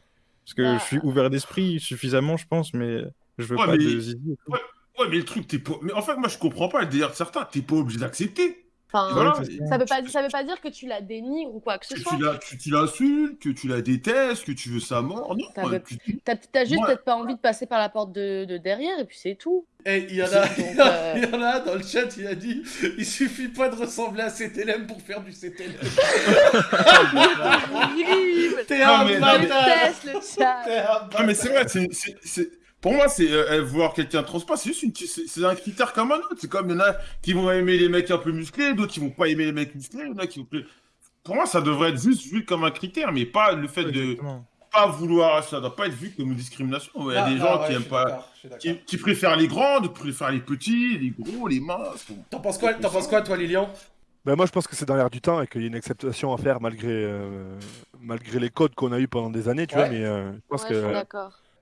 [SPEAKER 6] parce que
[SPEAKER 4] Bah.
[SPEAKER 6] je suis ouvert d'esprit suffisamment, je pense, mais je veux
[SPEAKER 3] Ouais,
[SPEAKER 6] pas
[SPEAKER 3] mais-
[SPEAKER 6] de zizi tout.
[SPEAKER 3] Ouais, mais le truc, t'es pas. Mais en fait, moi, je comprends pas le délire de certains. T'es pas obligé d'accepter.
[SPEAKER 4] Enfin,
[SPEAKER 3] Voilà.
[SPEAKER 6] Ça.
[SPEAKER 4] ça veut pas, ça veut pas dire que tu la dénigres ou quoi que ce
[SPEAKER 3] Que
[SPEAKER 4] soit.
[SPEAKER 3] tu la- tu, l'insultes, que tu la détestes, que tu veux sa mort. Non,
[SPEAKER 4] T'as
[SPEAKER 3] ouais, tu-
[SPEAKER 4] juste
[SPEAKER 3] Ouais.
[SPEAKER 4] peut-être pas envie de passer par la porte de, de derrière et puis c'est tout.
[SPEAKER 1] Eh, il y en a,
[SPEAKER 4] Donc,
[SPEAKER 1] il y en a-
[SPEAKER 4] euh,
[SPEAKER 1] il y en a un dans le chat, il a dit il suffit pas de ressembler à CTLM pour faire du CTLM. T'es un bâtard
[SPEAKER 4] déteste le chat.
[SPEAKER 1] T'es un
[SPEAKER 3] Non, mais c'est vrai, c'est- pour moi, c'est euh, euh, voir quelqu'un transpas, c'est juste une, c'est, c'est un critère comme un autre. C'est comme il y en a qui vont aimer les mecs un peu musclés, d'autres qui vont pas aimer les mecs musclés, il y en a qui vont. Pour moi, ça devrait être juste vu comme un critère, mais pas le fait de pas vouloir. Ça doit pas être vu comme une discrimination. Il y a
[SPEAKER 1] Ah,
[SPEAKER 3] des
[SPEAKER 1] ah,
[SPEAKER 3] gens
[SPEAKER 1] ouais,
[SPEAKER 3] qui aiment pas. Qui, qui préfèrent les grands, d'autres préfèrent les petits, les gros, les minces.
[SPEAKER 1] T'en penses quoi, t'en penses quoi, toi, Lilian?
[SPEAKER 5] Bah, moi, je pense que c'est dans l'air du temps et qu'il y a une acceptation à faire malgré, euh, malgré les codes qu'on a eu pendant des années, tu
[SPEAKER 1] Ouais.
[SPEAKER 5] vois. Mais euh, je pense
[SPEAKER 4] Ouais,
[SPEAKER 5] que
[SPEAKER 4] je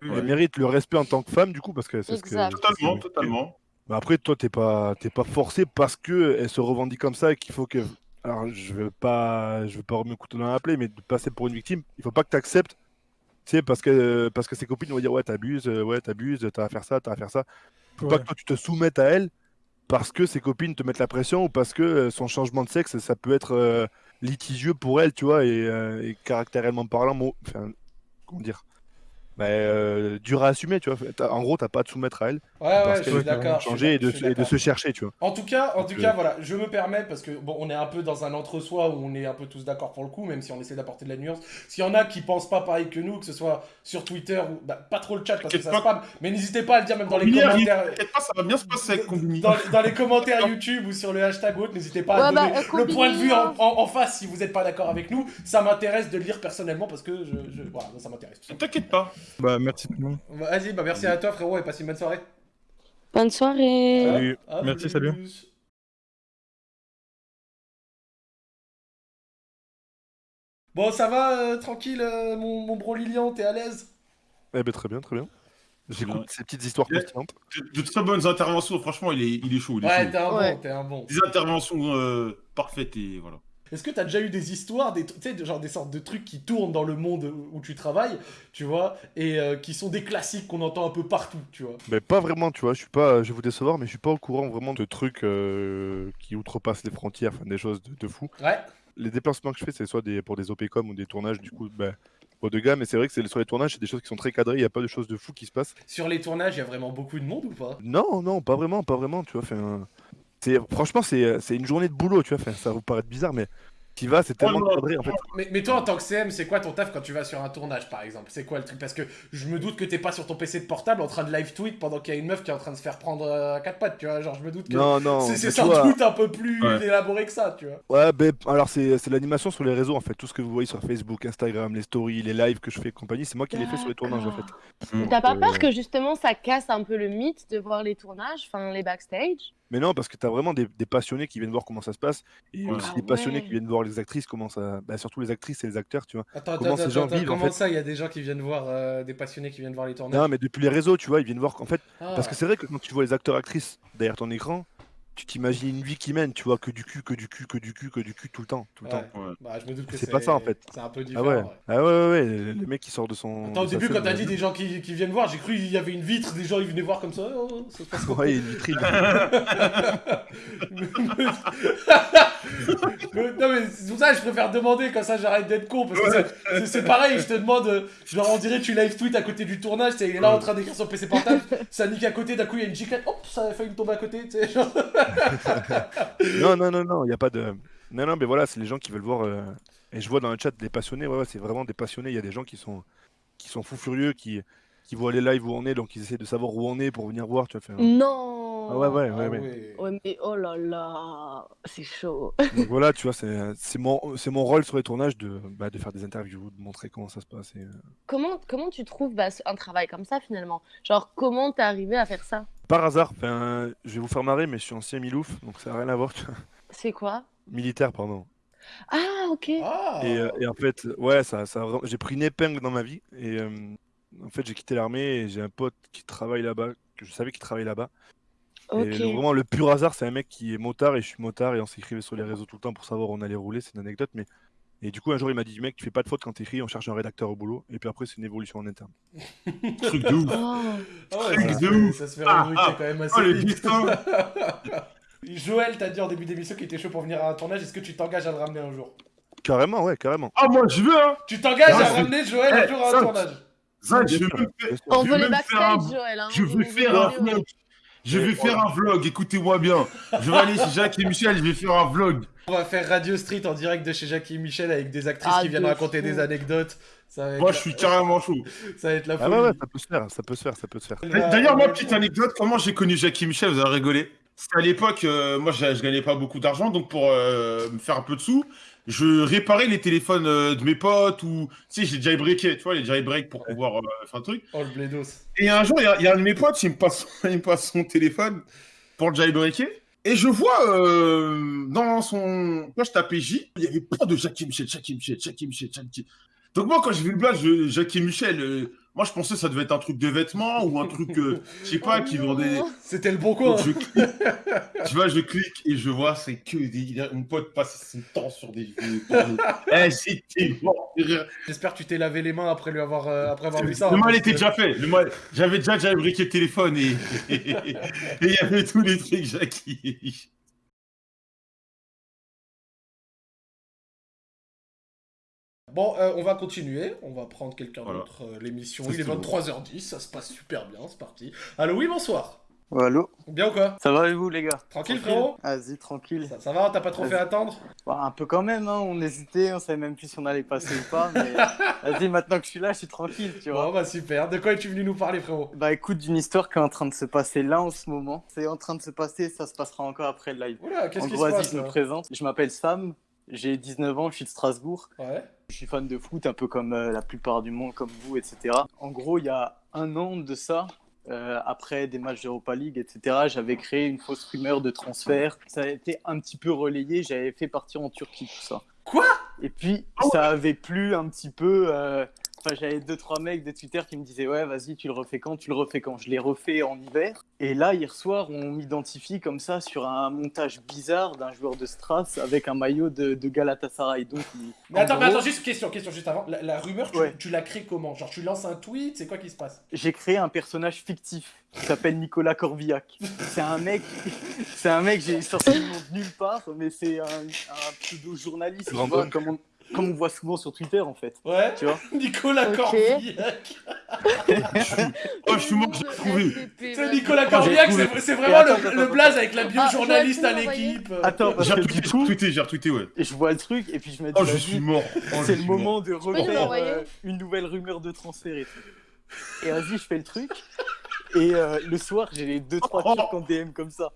[SPEAKER 5] elle mérite le respect en tant que femme, du coup, parce que c'est ce que.
[SPEAKER 3] Totalement, totalement.
[SPEAKER 5] Mais après, toi, t'es pas, t'es pas forcé parce que elle se revendique comme ça et qu'il faut que. Alors, je veux pas, je veux pas remettre le couteau dans la plaie, mais de passer pour une victime, il faut pas que tu acceptes. Tu sais, parce que, parce que ses copines vont dire ouais, t'abuses, euh, ouais, t'abuses, t'as à faire ça, t'as à faire ça. Faut pas que toi tu te soumettes à elle parce que ses copines te mettent la pression ou parce que euh, son changement de sexe, ça peut être euh, litigieux pour elle, tu vois, et, euh, et caractériellement parlant, bon, enfin, comment dire, bah, euh, dur à assumer, tu vois. En gros, t'as pas à te soumettre à elle,
[SPEAKER 1] Ouais, ouais, je suis d'accord.
[SPEAKER 5] changer et de, se-
[SPEAKER 1] suis
[SPEAKER 5] et de
[SPEAKER 1] d'accord.
[SPEAKER 5] se chercher, tu vois.
[SPEAKER 1] En tout cas, en
[SPEAKER 5] Donc,
[SPEAKER 1] tout
[SPEAKER 5] euh,
[SPEAKER 1] cas, voilà, je me permets parce que bon, on est un peu dans un entre-soi où on est un peu tous d'accord pour le coup, même si on essaie d'apporter de la nuance. S'il y en a qui pensent pas pareil que nous, que ce soit sur Twitter ou bah, pas trop le chat parce que ça spam, mais n'hésitez pas à le dire même dans les commentaires.
[SPEAKER 3] Pas, ça va bien se passer avec.
[SPEAKER 1] Dans, dans les commentaires YouTube ou sur le hashtag autre, n'hésitez pas à
[SPEAKER 4] Ouais,
[SPEAKER 1] donner
[SPEAKER 4] bah, euh,
[SPEAKER 1] le point de vue en,
[SPEAKER 4] hein.
[SPEAKER 1] en- en face si vous n'êtes pas d'accord avec nous. Ça m'intéresse de le lire personnellement parce que je, je- voilà, ça m'intéresse.
[SPEAKER 3] T'inquiète pas.
[SPEAKER 6] Bah, merci tout le monde.
[SPEAKER 1] Vas-y, bah merci à toi frérot et passe une bonne soirée.
[SPEAKER 4] Bonne soirée.
[SPEAKER 5] Salut.
[SPEAKER 1] À
[SPEAKER 6] Merci,
[SPEAKER 1] plus.
[SPEAKER 6] salut.
[SPEAKER 1] Bon, ça va, euh, tranquille, euh, mon, mon bro Lilian, t'es à l'aise?
[SPEAKER 5] Eh ben très bien, très bien. J'écoute
[SPEAKER 3] Ouais.
[SPEAKER 5] ces petites histoires croustillantes.
[SPEAKER 3] De, de très bonnes interventions, franchement, il est, il est chaud. Il est
[SPEAKER 1] Ouais, t'es un
[SPEAKER 4] Ouais.
[SPEAKER 1] bon, t'es un bon.
[SPEAKER 3] Des interventions euh, parfaites et voilà.
[SPEAKER 1] Est-ce que t'as déjà eu des histoires, des, de- genre des sortes de trucs qui tournent dans le monde où tu travailles, tu vois, et euh, qui sont des classiques qu'on entend un peu partout, tu vois?
[SPEAKER 5] Mais pas vraiment, tu vois. Je suis pas, je vais vous décevoir, mais je suis pas au courant vraiment de trucs euh, qui outrepassent les frontières, enfin des choses de, de fou.
[SPEAKER 1] Ouais.
[SPEAKER 5] Les déplacements que je fais, c'est soit des, pour des OPCOM ou des tournages, du coup, ben, haut de gamme. Mais c'est vrai que sur les tournages, c'est des choses qui sont très cadrées. Il y a pas de choses de fou qui se passent.
[SPEAKER 1] Sur les tournages, il y a vraiment beaucoup de monde ou pas?
[SPEAKER 5] Non, non, pas vraiment, pas vraiment, tu vois. enfin, c'est franchement, c'est c'est une journée de boulot, tu vois. enfin, ça va vous paraître bizarre, mais tu vas, c'est tellement cadré en fait.
[SPEAKER 1] mais, mais toi, en tant que CM, c'est quoi ton taf quand tu vas sur un tournage, par exemple? C'est quoi le truc? Parce que je me doute que t'es pas sur ton PC de portable en train de live tweet pendant qu'il y a une meuf qui est en train de se faire prendre euh, à quatre pattes, tu vois? Genre, je me doute que
[SPEAKER 5] Non, non.
[SPEAKER 1] c'est sans
[SPEAKER 5] vois,
[SPEAKER 1] doute un peu plus
[SPEAKER 3] Ouais.
[SPEAKER 1] élaboré que ça, tu vois?
[SPEAKER 5] Ouais, ben, alors c'est c'est l'animation sur les réseaux en fait. Tout ce que vous voyez sur Facebook, Instagram, les stories, les lives que je fais et compagnie, c'est moi qui les fais sur les tournages en fait.
[SPEAKER 4] Mais T'as pas
[SPEAKER 5] Euh,
[SPEAKER 4] peur que justement ça casse un peu le mythe de voir les tournages, enfin les backstage?
[SPEAKER 5] Mais non, parce que t'as vraiment des, des passionnés qui viennent voir comment ça se passe et
[SPEAKER 3] Ouais.
[SPEAKER 5] aussi
[SPEAKER 4] Ah
[SPEAKER 5] des passionnés
[SPEAKER 4] ouais.
[SPEAKER 5] qui viennent voir les actrices, comment ça. Bah, surtout les actrices et les acteurs, tu vois.
[SPEAKER 1] Attends,
[SPEAKER 5] Comment
[SPEAKER 1] attends,
[SPEAKER 5] ces gens
[SPEAKER 1] attends,
[SPEAKER 5] vivent, en fait.
[SPEAKER 1] ça, il y a des gens qui viennent voir, euh, des passionnés qui viennent voir les tournages?
[SPEAKER 5] Non, mais depuis les réseaux, tu vois, ils viennent voir qu'en fait.
[SPEAKER 1] Ah.
[SPEAKER 5] Parce que c'est vrai que quand tu vois les acteurs-actrices derrière ton écran, tu t'imagines une vie qui mène, tu vois, que du cul, que du cul, que du cul, que du cul tout le temps. Tout le
[SPEAKER 1] Ouais.
[SPEAKER 5] temps.
[SPEAKER 3] Ouais.
[SPEAKER 1] Bah, je me doute que
[SPEAKER 5] C'est pas ça, en fait.
[SPEAKER 1] C'est un peu
[SPEAKER 5] Ah
[SPEAKER 1] différent.
[SPEAKER 5] ouais.
[SPEAKER 1] ouais.
[SPEAKER 5] Ah ouais, ouais, ouais, le le mec qui sort de son.
[SPEAKER 1] Attends, au début, quand t'as
[SPEAKER 5] euh,
[SPEAKER 1] dit des gens qui, qui viennent voir, j'ai cru qu'il y avait une vitre, des gens ils venaient voir comme ça. Oh, ça se passe
[SPEAKER 5] Ouais, une vitrine.
[SPEAKER 1] Non mais c'est pour ça que je préfère demander comme ça j'arrête d'être con parce que c'est- pareil je te demande euh, genre on dirait tu live tweet à côté du tournage est là en train d'écrire sur PC portable ça nique à côté d'un coup il y a une giclette hop ça a failli me tomber à côté tu sais genre.
[SPEAKER 5] non, non, non, non, il n'y a pas de. Non, non, mais voilà, c'est les gens qui veulent voir. euh, Et je vois dans le chat des passionnés, ouais, c'est vraiment des passionnés. Il y a des gens qui sont, qui sont fous furieux, qui, qui voient les lives où on est, donc ils essaient de savoir où on est pour venir voir. Tu vois, enfin,
[SPEAKER 4] Non
[SPEAKER 5] Ah ouais, ouais,
[SPEAKER 1] Ah
[SPEAKER 5] ouais, ouais.
[SPEAKER 1] ouais.
[SPEAKER 4] Ouais, mais oh là là, c'est chaud.
[SPEAKER 5] Donc voilà, tu vois, c'est c'est mon, c'est mon rôle sur les tournages de, bah, de faire des interviews, de montrer comment ça se passe. et, euh,
[SPEAKER 4] Comment, comment tu trouves bah, un travail comme ça finalement? Genre, comment t'es arrivé à faire ça?
[SPEAKER 5] Par hasard, enfin, je vais vous faire marrer, mais je suis ancien Milouf, donc ça n'a rien à voir.
[SPEAKER 4] C'est quoi?
[SPEAKER 5] Militaire, pardon.
[SPEAKER 4] Ah, ok.
[SPEAKER 1] Ah
[SPEAKER 5] Et, euh, et en fait, ouais, ça, ça, j'ai pris une épingle dans ma vie. Et euh, en fait, j'ai quitté l'armée et j'ai un pote qui travaille là-bas, que je savais qu'il travaillait là-bas.
[SPEAKER 4] ok.
[SPEAKER 5] Et le- vraiment, le pur hasard, c'est un mec qui est motard et je suis motard et on s'écrivait sur les réseaux tout le temps pour savoir où on allait rouler. C'est une anecdote, mais. Et du coup, un jour, il m'a dit, mec, tu fais pas de faute quand t'écris, on cherche un rédacteur au boulot. Et puis après, c'est une évolution en interne.
[SPEAKER 3] Truc de ouf.
[SPEAKER 4] Oh.
[SPEAKER 1] Ah ouais,
[SPEAKER 3] Truc
[SPEAKER 1] ça, se
[SPEAKER 3] de
[SPEAKER 1] fait,
[SPEAKER 3] ouf.
[SPEAKER 1] ça se fait
[SPEAKER 3] Ah, ah.
[SPEAKER 1] quand même
[SPEAKER 3] Oh
[SPEAKER 1] assez
[SPEAKER 3] le
[SPEAKER 1] vite. Joël t'as dit en début d'émission qu'il était chaud pour venir à un tournage est-ce que tu t'engages à le ramener un jour?
[SPEAKER 5] Carrément, ouais, carrément.
[SPEAKER 3] Ah moi je veux hein
[SPEAKER 1] Tu t'engages à
[SPEAKER 3] c'est-
[SPEAKER 1] ramener Joël un
[SPEAKER 3] Eh,
[SPEAKER 1] jour à un tournage?
[SPEAKER 3] Zach, je
[SPEAKER 5] bien
[SPEAKER 3] faire-.
[SPEAKER 4] On veut les backstage, Joël. hein.
[SPEAKER 3] Je
[SPEAKER 4] veut
[SPEAKER 3] faire un
[SPEAKER 4] vidéos.
[SPEAKER 3] vlog. Je vais faire un vlog, écoutez-moi bien. Je vais aller chez Jacques et Michel, je vais faire un vlog.
[SPEAKER 1] On va faire Radio Street en direct de chez Jackie et Michel avec des actrices
[SPEAKER 4] Ah,
[SPEAKER 1] qui viennent
[SPEAKER 4] de
[SPEAKER 1] raconter
[SPEAKER 4] fou.
[SPEAKER 1] des anecdotes. Ça va être,
[SPEAKER 3] Moi
[SPEAKER 1] la-
[SPEAKER 3] je suis carrément chaud.
[SPEAKER 1] ça va être la
[SPEAKER 5] Ah
[SPEAKER 1] folie.
[SPEAKER 5] ouais, ouais, ça peut se faire, ça peut se faire, ça peut se faire.
[SPEAKER 3] D'ailleurs, moi, petite anecdote, comment j'ai connu Jackie Michel, vous allez rigoler. C'était à l'époque, euh, moi je, je gagnais pas beaucoup d'argent, donc pour euh, me faire un peu de sous, je réparais les téléphones euh, de mes potes ou, tu sais, j'ai jailbreaké, tu vois, les jailbreak pour pouvoir euh, faire un truc.
[SPEAKER 1] Oh le blédos.
[SPEAKER 3] Et un jour, il y, a- il y a un de mes potes, il me passe, il me passe son téléphone pour le jailbreaker. Et je vois euh, dans son. Quand je tapais J, il y avait plein de Jackie Michel, Jackie Michel, Jackie Michel, Jackie. Donc moi, quand j'ai vu le blague, Jackie Michel, euh, moi je pensais que ça devait être un truc de vêtements ou un truc, euh, je sais pas,
[SPEAKER 4] Oh
[SPEAKER 3] qui vendait.
[SPEAKER 1] C'était le bon coin.
[SPEAKER 3] Donc, je clique. tu vois, je clique et je vois, c'est que des. Mon pote passe son temps sur des eh, c'était.
[SPEAKER 1] J'espère que tu t'es lavé les mains après lui avoir euh, après avoir vu ça.
[SPEAKER 3] Le
[SPEAKER 1] hein,
[SPEAKER 3] mal était déjà fait. Le mal- J'avais déjà jailbreaké le téléphone et et il y avait tous les trucs Jackie.
[SPEAKER 1] Bon, euh, on va continuer. On va prendre quelqu'un
[SPEAKER 3] Voilà.
[SPEAKER 1] d'autre. euh, L'émission, il est
[SPEAKER 3] c'est bon.
[SPEAKER 1] 23h10. Ça se passe super bien. C'est parti. Allô, oui, bonsoir.
[SPEAKER 7] Allô
[SPEAKER 1] Bien ou quoi
[SPEAKER 7] Ça va et vous les gars?
[SPEAKER 1] Tranquille, frérot?
[SPEAKER 7] Vas-y, tranquille.
[SPEAKER 1] ça, ça va T'as pas trop fait attendre?
[SPEAKER 7] Bah, un peu quand même, hein, on hésitait, on savait même plus si on allait passer ou pas, mais vas-y, maintenant que je suis là, je suis tranquille, tu vois.
[SPEAKER 1] Bon, bah super. De quoi es-tu venu nous parler, frérot?
[SPEAKER 7] Bah écoute, d'une histoire qui est en train de se passer là en ce moment. C'est en train de se passer, ça se passera encore après le live.
[SPEAKER 1] Oula, qu'est-ce
[SPEAKER 7] En
[SPEAKER 1] qui
[SPEAKER 7] gros,
[SPEAKER 1] se
[SPEAKER 7] vas-y,
[SPEAKER 1] passe
[SPEAKER 7] je me présente. Je m'appelle Sam, j'ai 19 ans, je suis de Strasbourg.
[SPEAKER 1] Ouais.
[SPEAKER 7] Je suis fan de foot, un peu comme euh, la plupart du monde, comme vous, etc. En gros, il y a un an de ça, euh, après des matchs d'Europa League, etc., j'avais créé une fausse rumeur de transfert. Ça a été un petit peu relayé, j'avais fait partir en Turquie, tout ça.
[SPEAKER 1] Quoi?
[SPEAKER 7] Et puis, ça avait plu un petit peu euh, Enfin, j'avais deux trois mecs de Twitter qui me disaient ouais vas-y tu le refais quand tu le refais quand. Je l'ai refait en hiver. Et là hier soir on m'identifie comme ça sur un montage bizarre d'un joueur de Stras avec un maillot de, de Galatasaray. Donc il-
[SPEAKER 1] Mais
[SPEAKER 7] en
[SPEAKER 1] attends, mais attends, juste question, question juste avant. La, la rumeur, tu,
[SPEAKER 7] Ouais.
[SPEAKER 1] tu la crées comment? Genre, tu lances un tweet, c'est quoi qui se passe?
[SPEAKER 7] J'ai créé un personnage fictif qui s'appelle Nicolas Corvillac. C'est un mec c'est un mec j'ai sorti le nom de nulle part mais c'est un, un pseudo journaliste vois, comme on, comme on voit souvent sur Twitter en fait
[SPEAKER 1] Ouais
[SPEAKER 7] tu vois
[SPEAKER 1] Nicolas
[SPEAKER 4] Ok.
[SPEAKER 1] Corbillac.
[SPEAKER 3] Oh, je suis mort, j'ai trouvé.
[SPEAKER 1] C'est Nicolas
[SPEAKER 3] trouvé.
[SPEAKER 1] c'est
[SPEAKER 7] Et
[SPEAKER 1] vraiment
[SPEAKER 7] attends,
[SPEAKER 1] le,
[SPEAKER 7] attends,
[SPEAKER 1] le blaze avec la
[SPEAKER 4] Ah,
[SPEAKER 1] bio-journaliste à l'équipe.
[SPEAKER 7] attends
[SPEAKER 3] J'ai retweeté, j'ai retweeté, j'ai retweeté, ouais.
[SPEAKER 7] je vois le truc et puis je me dis
[SPEAKER 3] Oh, je suis mort. Oh,
[SPEAKER 7] c'est le
[SPEAKER 3] mort.
[SPEAKER 7] moment de refaire euh, une nouvelle rumeur de transfert et tout. Et vas-y, je fais le truc. Et euh, le soir, j'ai les 2-3
[SPEAKER 3] Oh.
[SPEAKER 7] turcs en DM comme ça.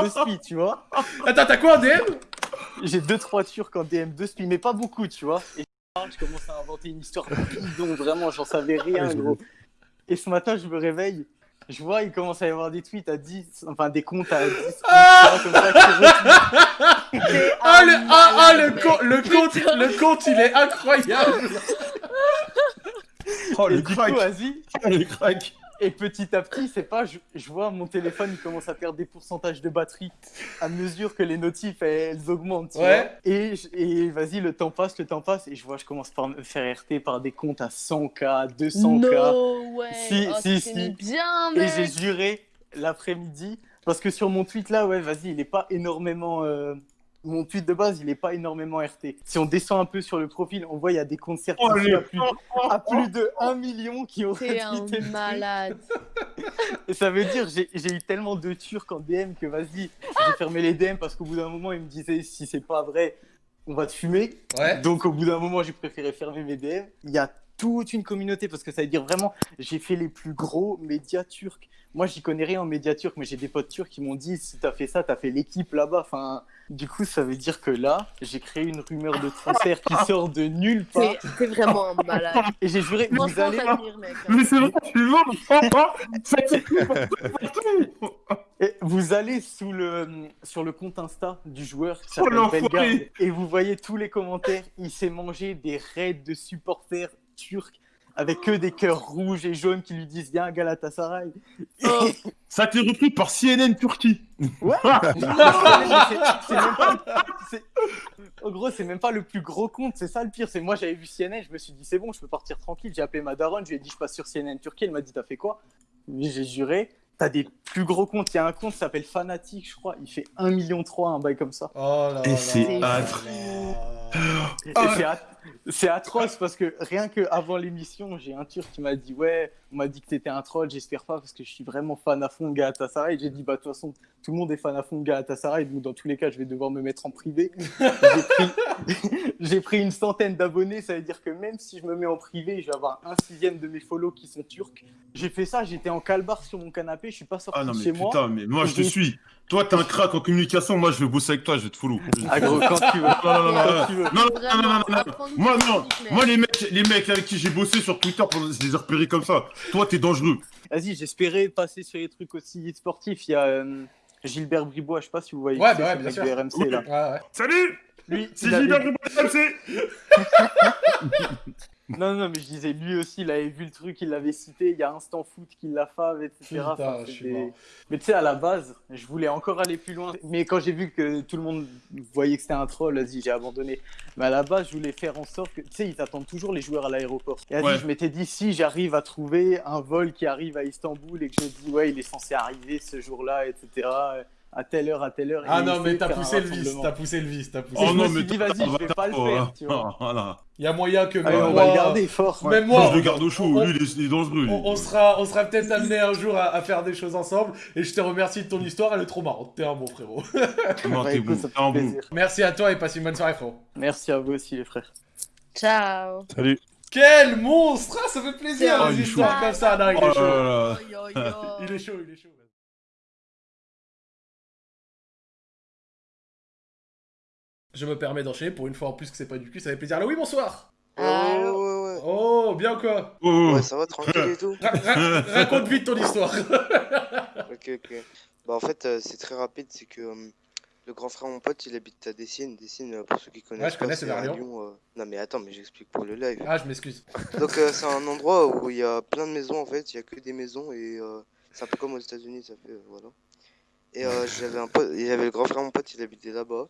[SPEAKER 7] Deux spi, tu vois.
[SPEAKER 1] Attends, t'as quoi en DM
[SPEAKER 7] J'ai 2-3 turcs en DM, deux spi, mais pas beaucoup, tu vois. Et je commence à inventer une histoire bidon, vraiment, j'en savais rien,
[SPEAKER 3] Ah,
[SPEAKER 7] gros. Et ce matin, je me réveille. Je vois, il commence à y avoir des tweets à 10, enfin des comptes à 10.
[SPEAKER 1] Ah
[SPEAKER 7] comme ça.
[SPEAKER 1] Ah, le, ah, ah, le, co- le compte, le compte, il est incroyable.
[SPEAKER 3] Oh,
[SPEAKER 7] Et
[SPEAKER 3] le
[SPEAKER 7] du
[SPEAKER 3] crack.
[SPEAKER 7] coup, vas-y,
[SPEAKER 3] Oh, le crack.
[SPEAKER 7] Et petit à petit, c'est pas, je, je vois mon téléphone, il commence à perdre des pourcentages de batterie à mesure que les notifs elles, elles augmentent. tu
[SPEAKER 1] Ouais.
[SPEAKER 7] vois. Et, vas-y, le temps passe, le temps passe, et je vois, je commence par me faire RT par des comptes à 100K, 200K.
[SPEAKER 4] No way.
[SPEAKER 7] Si,
[SPEAKER 4] oh,
[SPEAKER 7] si, si.
[SPEAKER 4] bien,
[SPEAKER 7] Et j'ai juré l'après-midi, parce que sur mon tweet là, ouais, vas-y, il est pas énormément. euh, Mon tweet de base, il est pas énormément RT. Si on descend un peu sur le profil, on voit il y a des comptes
[SPEAKER 3] Oh, les-
[SPEAKER 7] à, plus, à plus de 1 million qui ont
[SPEAKER 4] un
[SPEAKER 7] retweeté le truc.
[SPEAKER 4] malade.
[SPEAKER 7] Et ça veut dire, j'ai j'ai eu tellement de Turcs en DM que vas-y, j'ai fermé les DM parce qu'au bout d'un moment, ils me disaient si c'est pas vrai, on va te fumer.
[SPEAKER 1] Ouais.
[SPEAKER 7] Donc au bout d'un moment, j'ai préféré fermer mes DM. Il y a toute une communauté parce que ça veut dire vraiment, j'ai fait les plus gros médias turcs. Moi, j'y connais rien en médias turcs, mais j'ai des potes turcs qui m'ont dit si t'as fait ça, t'as fait l'équipe là-bas. Enfin, du coup, ça veut dire que là, j'ai créé une rumeur de transfert qui sort de nulle part.
[SPEAKER 4] T'es t'es vraiment un malade.
[SPEAKER 7] Et j'ai juré, vous allez,
[SPEAKER 4] mec. hein.
[SPEAKER 3] Mais c'est vrai, je suis mort, je comprends pas. Ça s'écrit partout, partout.
[SPEAKER 7] Et vous allez sous le, sur le compte Insta du joueur qui
[SPEAKER 3] Oh,
[SPEAKER 7] s'appelle
[SPEAKER 3] l'enfoiré.
[SPEAKER 7] Bellegarde et vous voyez tous les commentaires. Il s'est mangé des raids de supporters turcs avec que des cœurs rouges et jaunes qui lui disent Viens Galatasaray.
[SPEAKER 4] Oh.
[SPEAKER 3] Ça a été repris par CNN Turquie.
[SPEAKER 7] Ouais. En gros, c'est même pas le plus gros compte, c'est ça le pire. C'est moi, j'avais vu CNN, je me suis dit c'est bon, je peux partir tranquille. J'ai appelé ma daronne, je lui ai dit je passe sur CNN Turquie. Elle m'a dit t'as fait quoi j'ai juré. T'as des plus gros comptes. Il y a un compte qui s'appelle Fanatic, je crois. Il fait 1,3 million, un bail comme ça.
[SPEAKER 1] Oh là
[SPEAKER 3] Et c'est atroce.
[SPEAKER 7] Et
[SPEAKER 3] Ah.
[SPEAKER 7] c'est c'est atroce parce que rien que avant l'émission, j'ai un turc qui m'a dit Ouais, on m'a dit que t'étais un troll, j'espère pas parce que je suis vraiment fan à fond de Galatasaray. J'ai dit Bah, de toute façon, tout le monde est fan à fond de Galatasaray, donc dans tous les cas, je vais devoir me mettre en privé. J'ai pris... une centaine d'abonnés, ça veut dire que même si je me mets en privé, je vais avoir un sixième de mes follow qui sont turcs. J'ai fait ça, j'étais en calbar sur mon canapé, je suis pas sorti
[SPEAKER 3] Ah non,
[SPEAKER 7] de
[SPEAKER 3] mais
[SPEAKER 7] chez
[SPEAKER 3] putain,
[SPEAKER 7] moi.
[SPEAKER 3] mais moi je te suis. Toi, t'es un crack en communication, moi je vais bosser avec toi, je vais te follow.
[SPEAKER 7] Ah, gros, quand tu veux.
[SPEAKER 3] Non, non, non, non, non.
[SPEAKER 7] tu veux.
[SPEAKER 3] Non, non, non, non,
[SPEAKER 4] Vraiment,
[SPEAKER 3] non, non.
[SPEAKER 4] apprends-nous
[SPEAKER 3] Moi, non. Moi, les mecs, les mecs avec qui j'ai bossé sur Twitter, je les ai repérés comme ça. Toi, t'es dangereux.
[SPEAKER 7] Vas-y, j'espérais passer sur les trucs aussi sportifs. Il y a euh, Gilbert Bribois, je sais pas si vous voyez.
[SPEAKER 1] Ouais, bah ouais, bien sûr.
[SPEAKER 7] RMC là.
[SPEAKER 3] Salut
[SPEAKER 7] Lui,
[SPEAKER 3] C'est Gilbert Bribois de MC
[SPEAKER 7] Non, non, mais je disais, lui aussi, il avait vu le truc, il l'avait cité. Il y a Instant Foot qui l'a fait, etc.
[SPEAKER 1] Putain,
[SPEAKER 7] Enfin,
[SPEAKER 1] je suis
[SPEAKER 7] c'était-
[SPEAKER 1] mort.
[SPEAKER 7] Mais tu sais, à la base, je voulais encore aller plus loin. Mais quand j'ai vu que tout le monde voyait que c'était un troll, vas-y, j'ai abandonné. Mais à la base, je voulais faire en sorte que, tu sais, ils attendent toujours les joueurs à l'aéroport. Et vas-y,
[SPEAKER 3] Ouais.
[SPEAKER 7] je m'étais dit, si j'arrive à trouver un vol qui arrive à Istanbul et que je dis, ouais, il est censé arriver ce jour-là, etc., à telle heure, à telle heure.
[SPEAKER 1] Ah non, mais t'as poussé le vice,
[SPEAKER 7] rassemblement.
[SPEAKER 1] t'as poussé le vice, t'as poussé
[SPEAKER 3] Oh non, mais
[SPEAKER 7] dit, vas-y, je vais pas le faire, tu vois.
[SPEAKER 3] Voilà.
[SPEAKER 1] Il y a moyen que
[SPEAKER 7] Allez,
[SPEAKER 1] même
[SPEAKER 7] on
[SPEAKER 1] moi,
[SPEAKER 7] va le garder fort.
[SPEAKER 1] même
[SPEAKER 3] Moi, je le garde au chaud.
[SPEAKER 1] on-
[SPEAKER 3] Lui, il est, dangereux.
[SPEAKER 1] on, on sera, on sera peut-être amené un jour à, à faire des choses ensemble. Et je te remercie de ton histoire, elle est trop marrante. T'es un bon frérot.
[SPEAKER 3] Non, t'es bon. un bon.
[SPEAKER 1] Merci à toi et passe une bonne soirée, frérot.
[SPEAKER 7] Merci à vous aussi, les frères.
[SPEAKER 4] Ciao.
[SPEAKER 5] Salut.
[SPEAKER 1] Quel monstre Ah, Ça fait plaisir,
[SPEAKER 3] Oh,
[SPEAKER 1] les
[SPEAKER 3] il est
[SPEAKER 1] histoires
[SPEAKER 4] chaud.
[SPEAKER 1] comme ça. Non, il
[SPEAKER 3] Oh
[SPEAKER 1] est chaud.
[SPEAKER 4] yo.
[SPEAKER 1] Il est chaud, il est chaud. Je me permets d'enchaîner pour une fois en plus que c'est pas du cul, ça fait plaisir. Allô, oui, bonsoir
[SPEAKER 4] Allô
[SPEAKER 8] ouais, ouais,
[SPEAKER 1] Oh, bien ou quoi
[SPEAKER 3] Oh,
[SPEAKER 8] ouais. Ouais, ça va, tranquille et tout.
[SPEAKER 1] Ra- ra- Raconte vite ton histoire.
[SPEAKER 8] Ok, ok. Bah, en fait, euh, c'est très rapide, c'est que euh, Le grand frère, mon pote, il habite à Dessines. Dessines, euh, pour ceux qui connaissent
[SPEAKER 1] je
[SPEAKER 8] pas,
[SPEAKER 1] connais, c'est vers Lyon.
[SPEAKER 8] euh, Non, mais attends, mais j'explique pour le live.
[SPEAKER 1] Ah, je m'excuse.
[SPEAKER 8] Donc, euh, c'est un endroit où il y a plein de maisons en fait. Il y a que des maisons et euh, c'est un peu comme aux États-Unis, ça fait. euh, voilà. Et euh, j'avais un pote, il y avait le grand frère, mon pote, il habitait là-bas.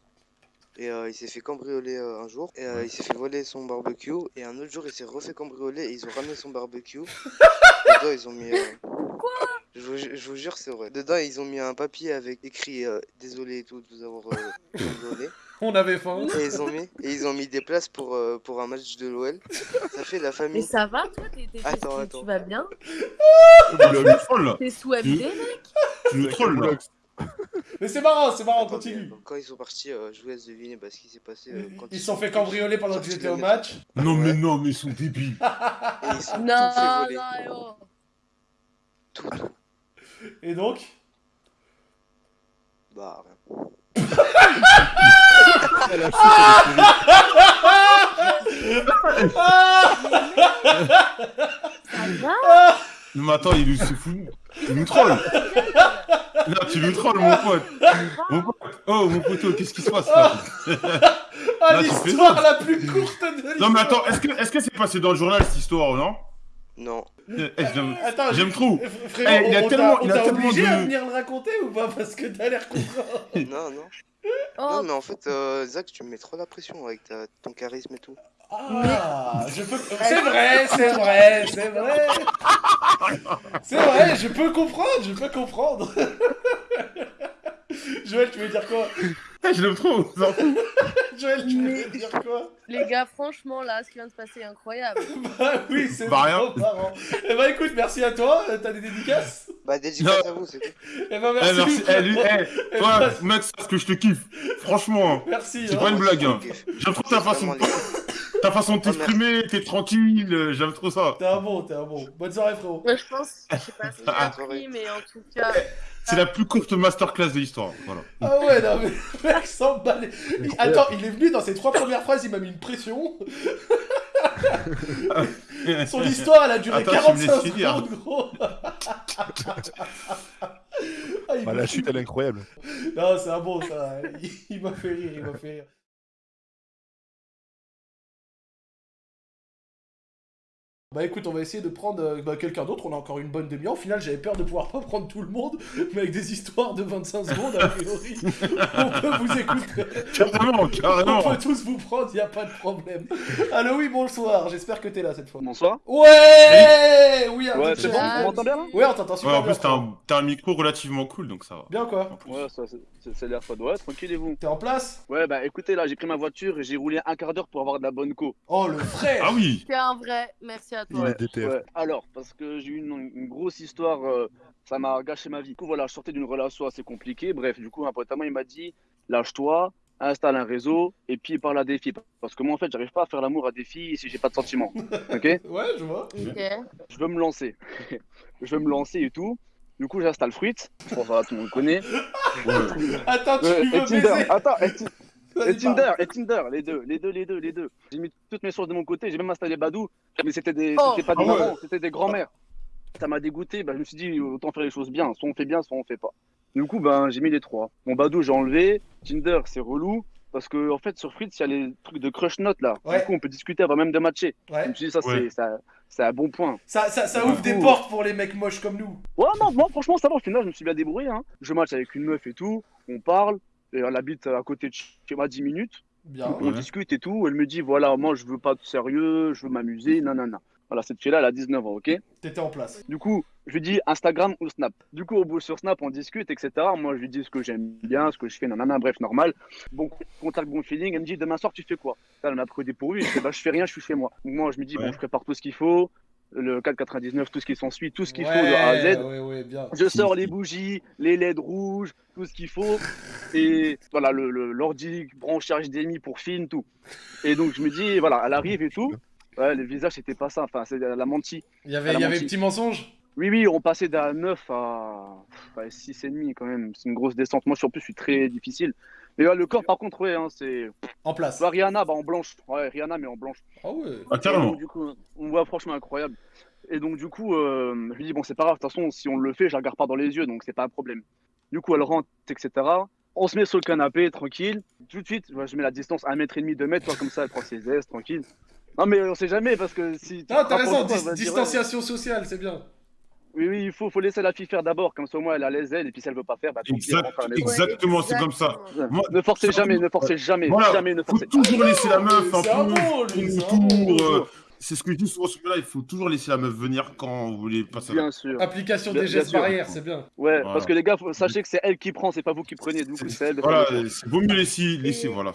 [SPEAKER 8] Et euh, il s'est fait cambrioler euh, un jour. Et euh, il s'est fait voler son barbecue. Et un autre jour, il s'est refait cambrioler et ils ont ramené son barbecue. Dedans, ils ont mis. euh, je, vous, ju- je vous jure, c'est vrai. Dedans, ils ont mis un papier avec écrit euh, Désolé et tout de vous avoir euh, cambriolé.
[SPEAKER 1] On avait faim.
[SPEAKER 8] Et ils ont mis, et ils ont mis des places pour, euh, pour un match de l'OL. Ça fait la
[SPEAKER 4] Mais
[SPEAKER 8] famille.
[SPEAKER 4] ça va, toi t'es- t'es-
[SPEAKER 8] Attends,
[SPEAKER 4] tu-
[SPEAKER 8] attends.
[SPEAKER 4] Tu vas bien? T'es sous-habité, mec?
[SPEAKER 3] Tu nous trolles là.
[SPEAKER 1] Mais c'est marrant, c'est marrant, continue.
[SPEAKER 8] donc, Quand ils sont partis, euh, je vous laisse deviner bah, ce qui s'est passé. euh, quand
[SPEAKER 1] Ils se sont fait cambrioler pendant que j'étais au match.
[SPEAKER 3] Non, mais non, mais ils sont débiles.
[SPEAKER 8] Et ils sont
[SPEAKER 4] Non,
[SPEAKER 8] tout fait voler.
[SPEAKER 4] non.
[SPEAKER 8] Tout, tout.
[SPEAKER 1] Et donc
[SPEAKER 8] Bah, rien.
[SPEAKER 4] Ça va
[SPEAKER 3] Non, mais attends, il nous se Il nous troll. Là, tu nous trolles, mon pote. Mon pote. Oh, mon poteau, qu'est-ce qui se passe là?
[SPEAKER 1] Ah,
[SPEAKER 3] tu
[SPEAKER 1] l'histoire la plus courte de l'histoire
[SPEAKER 3] Non, mais attends, est-ce que est-ce que c'est passé dans le journal cette histoire ou non?
[SPEAKER 8] Non.
[SPEAKER 3] Eh, eh, J'aime
[SPEAKER 1] Attends,
[SPEAKER 3] j'aime trop.
[SPEAKER 1] Fr- Frérot,
[SPEAKER 3] Eh, il a
[SPEAKER 1] on-
[SPEAKER 3] tellement-
[SPEAKER 1] on
[SPEAKER 3] il a
[SPEAKER 1] t'a
[SPEAKER 3] tellement
[SPEAKER 1] obligé
[SPEAKER 3] de-
[SPEAKER 1] à venir le raconter ou pas? Parce que t'as l'air content.
[SPEAKER 8] Non, non.
[SPEAKER 4] Oh,
[SPEAKER 8] Non, mais en fait, euh, Zach, tu me mets trop la pression avec ta, ton charisme et tout.
[SPEAKER 1] Ah. C'est vrai, c'est vrai, c'est vrai. C'est vrai, je peux comprendre, je peux comprendre. Joël, tu veux dire quoi?
[SPEAKER 3] Je l'aime trop. vous en fous.
[SPEAKER 1] Joël, tu veux dire quoi
[SPEAKER 4] les gars, franchement, là, ce qui vient de se passer est incroyable.
[SPEAKER 1] Bah oui, c'est
[SPEAKER 3] Bah, rien.
[SPEAKER 1] trop marrant. Eh bah écoute, merci à toi. Euh, T'as des dédicaces
[SPEAKER 8] Bah, dédicace
[SPEAKER 3] Non.
[SPEAKER 8] à vous, c'est tout.
[SPEAKER 1] Eh bah
[SPEAKER 3] Eh,
[SPEAKER 1] merci.
[SPEAKER 3] merci. Eh, lui, eh,
[SPEAKER 1] Eh,
[SPEAKER 3] toi,
[SPEAKER 1] bah,
[SPEAKER 3] mec, c'est parce que je te kiffe. Franchement,
[SPEAKER 1] Merci.
[SPEAKER 3] c'est
[SPEAKER 1] hein.
[SPEAKER 3] pas une blague. Hein. J'aime trop ta façon,
[SPEAKER 8] les-
[SPEAKER 3] ta façon de
[SPEAKER 8] merci.
[SPEAKER 3] t'exprimer. T'es tranquille. euh, J'aime trop ça.
[SPEAKER 1] T'es un bon, t'es un bon. Bonne soirée, frérot.
[SPEAKER 4] Moi, je pense, je sais pas si j'ai appris, mais en tout cas,
[SPEAKER 3] C'est la plus courte masterclass de l'histoire. Voilà.
[SPEAKER 1] Ah ouais, non mais le mec s'emballe. Il- Attends, il est venu dans ses trois premières phrases, il m'a mis une pression. Son histoire, elle a duré
[SPEAKER 3] Attends, tu me laisses
[SPEAKER 1] 45
[SPEAKER 3] finir.
[SPEAKER 1] secondes, gros. Ah,
[SPEAKER 5] Bah, la chute, elle est incroyable.
[SPEAKER 1] Non, c'est un bon, ça. Il, il m'a fait rire, il m'a fait rire. Bah écoute, on va essayer de prendre euh, bah, quelqu'un d'autre. On a encore une bonne demi-heure. Au final, j'avais peur de pouvoir pas prendre tout le monde, mais avec des histoires de 25 secondes, a priori, on peut vous écouter.
[SPEAKER 3] Carrément,
[SPEAKER 1] On
[SPEAKER 3] carrément.
[SPEAKER 1] peut tous vous prendre, y a pas de problème. Allo, oui, bonsoir. J'espère que t'es là cette fois.
[SPEAKER 9] Bonsoir.
[SPEAKER 1] Ouais Oui,
[SPEAKER 9] Ouais, c'est bon, on m'entend bien là?
[SPEAKER 1] Ouais, on t'entend
[SPEAKER 3] Ouais,
[SPEAKER 1] super
[SPEAKER 3] en
[SPEAKER 1] bien.
[SPEAKER 3] plus, t'as un, t'as un micro relativement cool, donc ça va.
[SPEAKER 1] Bien quoi
[SPEAKER 9] Ouais, ça, c'est- c'est c'est l'air fun. Ouais, tranquille et vous?
[SPEAKER 1] T'es en place?
[SPEAKER 9] Ouais, bah écoutez, là, j'ai pris ma voiture et j'ai roulé un quart d'heure pour avoir de la bonne co.
[SPEAKER 1] Oh, le frère
[SPEAKER 3] Ah oui
[SPEAKER 4] t'es un vrai. Merci à toi.
[SPEAKER 9] Ouais, ouais. Alors, parce que j'ai eu une, une grosse histoire, euh, ça m'a gâché ma vie. Du coup, voilà, je sortais d'une relation assez compliquée. Bref, du coup, un pote à moi, il m'a dit lâche-toi, installe un réseau et puis parle à des filles. Parce que moi, en fait, j'arrive pas à faire l'amour à des filles si j'ai pas de sentiments. Ok?
[SPEAKER 1] Ouais, je vois.
[SPEAKER 4] Ok.
[SPEAKER 9] Je veux me lancer. je veux me lancer et tout. Du coup, j'installe Fruit. Je pense que tout le monde connaît.
[SPEAKER 1] Attends, tu veux
[SPEAKER 9] et Tinder.
[SPEAKER 1] baiser?
[SPEAKER 9] Attends, et, Tinder, et Tinder, les deux, les deux, les deux, les deux. J'ai mis toutes mes sources de mon côté, j'ai même installé Badou, mais c'était des,
[SPEAKER 4] Oh.
[SPEAKER 9] c'était pas des
[SPEAKER 3] Ah ouais.
[SPEAKER 9] mamans, c'était des grands-mères. Ça m'a dégoûté, bah, je me suis dit autant faire les choses bien, soit on fait bien, soit on fait pas. Du coup, ben j'ai mis les trois. Mon Badou, j'ai enlevé. Tinder, c'est relou. Parce que, en fait, sur Fritz, il y a les trucs de crush note là.
[SPEAKER 1] Ouais.
[SPEAKER 9] Du coup, on peut discuter avant même de matcher. Je
[SPEAKER 1] Ouais.
[SPEAKER 9] me suis dit, ça,
[SPEAKER 3] Ouais.
[SPEAKER 9] c'est, ça, c'est un bon point.
[SPEAKER 1] Ça, ça, ouvre des portes pour les mecs moches comme nous.
[SPEAKER 9] Ouais, non, moi, franchement, ça va. Au final, je me suis bien débrouillé. Hein. Je match avec une meuf et tout. On parle. Et elle habite à côté de chez moi 10 minutes.
[SPEAKER 1] Bien.
[SPEAKER 9] Donc, on
[SPEAKER 3] Ouais.
[SPEAKER 9] discute et tout. Elle me dit voilà, moi, je veux pas de sérieux. Je veux m'amuser. Nanana. Voilà, cette fille-là, elle a 19 ans, ok?
[SPEAKER 1] T'étais en place.
[SPEAKER 9] Du coup, je lui dis Instagram ou Snap? Du coup, au bout sur Snap, on discute, etc. Moi, je lui dis ce que j'aime bien, ce que je fais, nanana, bref, normal. Bon contact, bon feeling. Elle me dit demain soir, tu fais quoi? Ça, Elle m'a pris au dépourvu. Je dis bah, je fais rien, je suis chez moi. Donc, moi, je me dis
[SPEAKER 3] Ouais.
[SPEAKER 9] bon, je prépare tout ce qu'il faut. Le 4,99, tout ce qui s'ensuit, tout ce qu'il faut de A à Z.
[SPEAKER 1] Ouais, ouais, bien.
[SPEAKER 9] Je sors les bougies, les LED rouges, tout ce qu'il faut. Et voilà, le- le- l'ordi branché HDMI pour film, tout. Et donc, je me dis, voilà, elle arrive et tout. Ouais, le visage, c'était pas ça. Enfin, c'est elle a menti.
[SPEAKER 1] Il y avait, il y avait petit mensonge?
[SPEAKER 9] Oui, oui, on passait d'un 9 à, à 6,5 quand même. C'est une grosse descente. Moi, en plus, je suis très difficile. Mais ouais, le corps, par contre, ouais, hein, c'est.
[SPEAKER 1] en place.
[SPEAKER 9] Vois, Rihanna, bah, en blanche. Ouais, Rihanna, mais en blanche.
[SPEAKER 1] Ah ouais.
[SPEAKER 3] Ah,
[SPEAKER 9] Et
[SPEAKER 3] carrément.
[SPEAKER 9] donc, du coup, on voit franchement incroyable. Et donc, du coup, euh, je lui dis, bon, c'est pas grave, de toute façon, si on le fait, je la regarde pas dans les yeux, donc c'est pas un problème. Du coup, elle rentre, etc. On se met sur le canapé, tranquille. Tout de suite, je mets la distance 1m30, 2 mètres, toi, comme ça, elle prend ses aises, tranquille. Non, mais on sait jamais parce que si. te
[SPEAKER 1] t'as raison, dis- distanciation sociale, c'est bien.
[SPEAKER 9] Oui, oui, il faut, faut laisser la fille faire d'abord, comme ça, au moins, elle a les ailes, et puis si elle veut pas faire, bah, elle
[SPEAKER 3] Exact-
[SPEAKER 9] maison.
[SPEAKER 3] exactement, c'est comme ça. Moi,
[SPEAKER 9] Ne forcez jamais, ne forcez jamais,
[SPEAKER 3] Voilà,
[SPEAKER 9] jamais, ne
[SPEAKER 3] faut
[SPEAKER 9] forcez.
[SPEAKER 3] toujours laisser la meuf un peu
[SPEAKER 1] lui, c'est
[SPEAKER 3] ce que je dis souvent sur ce là il faut toujours laisser la meuf venir quand vous voulez passer
[SPEAKER 9] Bien sûr.
[SPEAKER 1] Application
[SPEAKER 9] Bien-
[SPEAKER 1] des gestes barrières, c'est bien.
[SPEAKER 9] Ouais,
[SPEAKER 3] Voilà.
[SPEAKER 9] parce que les gars, faut- sachez que c'est elle qui prend, c'est pas vous qui prenez. Du coup, c'est elle
[SPEAKER 3] Voilà, c'est vaut mieux laisser, laisser voilà.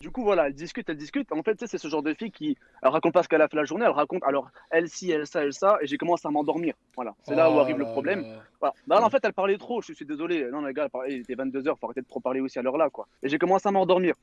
[SPEAKER 9] Du coup, voilà, elle discute, elle discute. En fait, tu sais, c'est ce genre de fille qui elle raconte pas ce qu'elle a fait la journée, elle raconte alors elle ci, elle ça, elle ça, et j'ai commencé à m'endormir. Voilà, c'est là où
[SPEAKER 1] Oh
[SPEAKER 9] arrive le problème.
[SPEAKER 1] là.
[SPEAKER 9] Voilà. Bah, là, en fait, elle parlait trop, je suis désolé. Non, les gars, elle parlait- il était 22h, faut arrêter de trop parler aussi à l'heure là, quoi. Et j'ai commencé à m'endormir.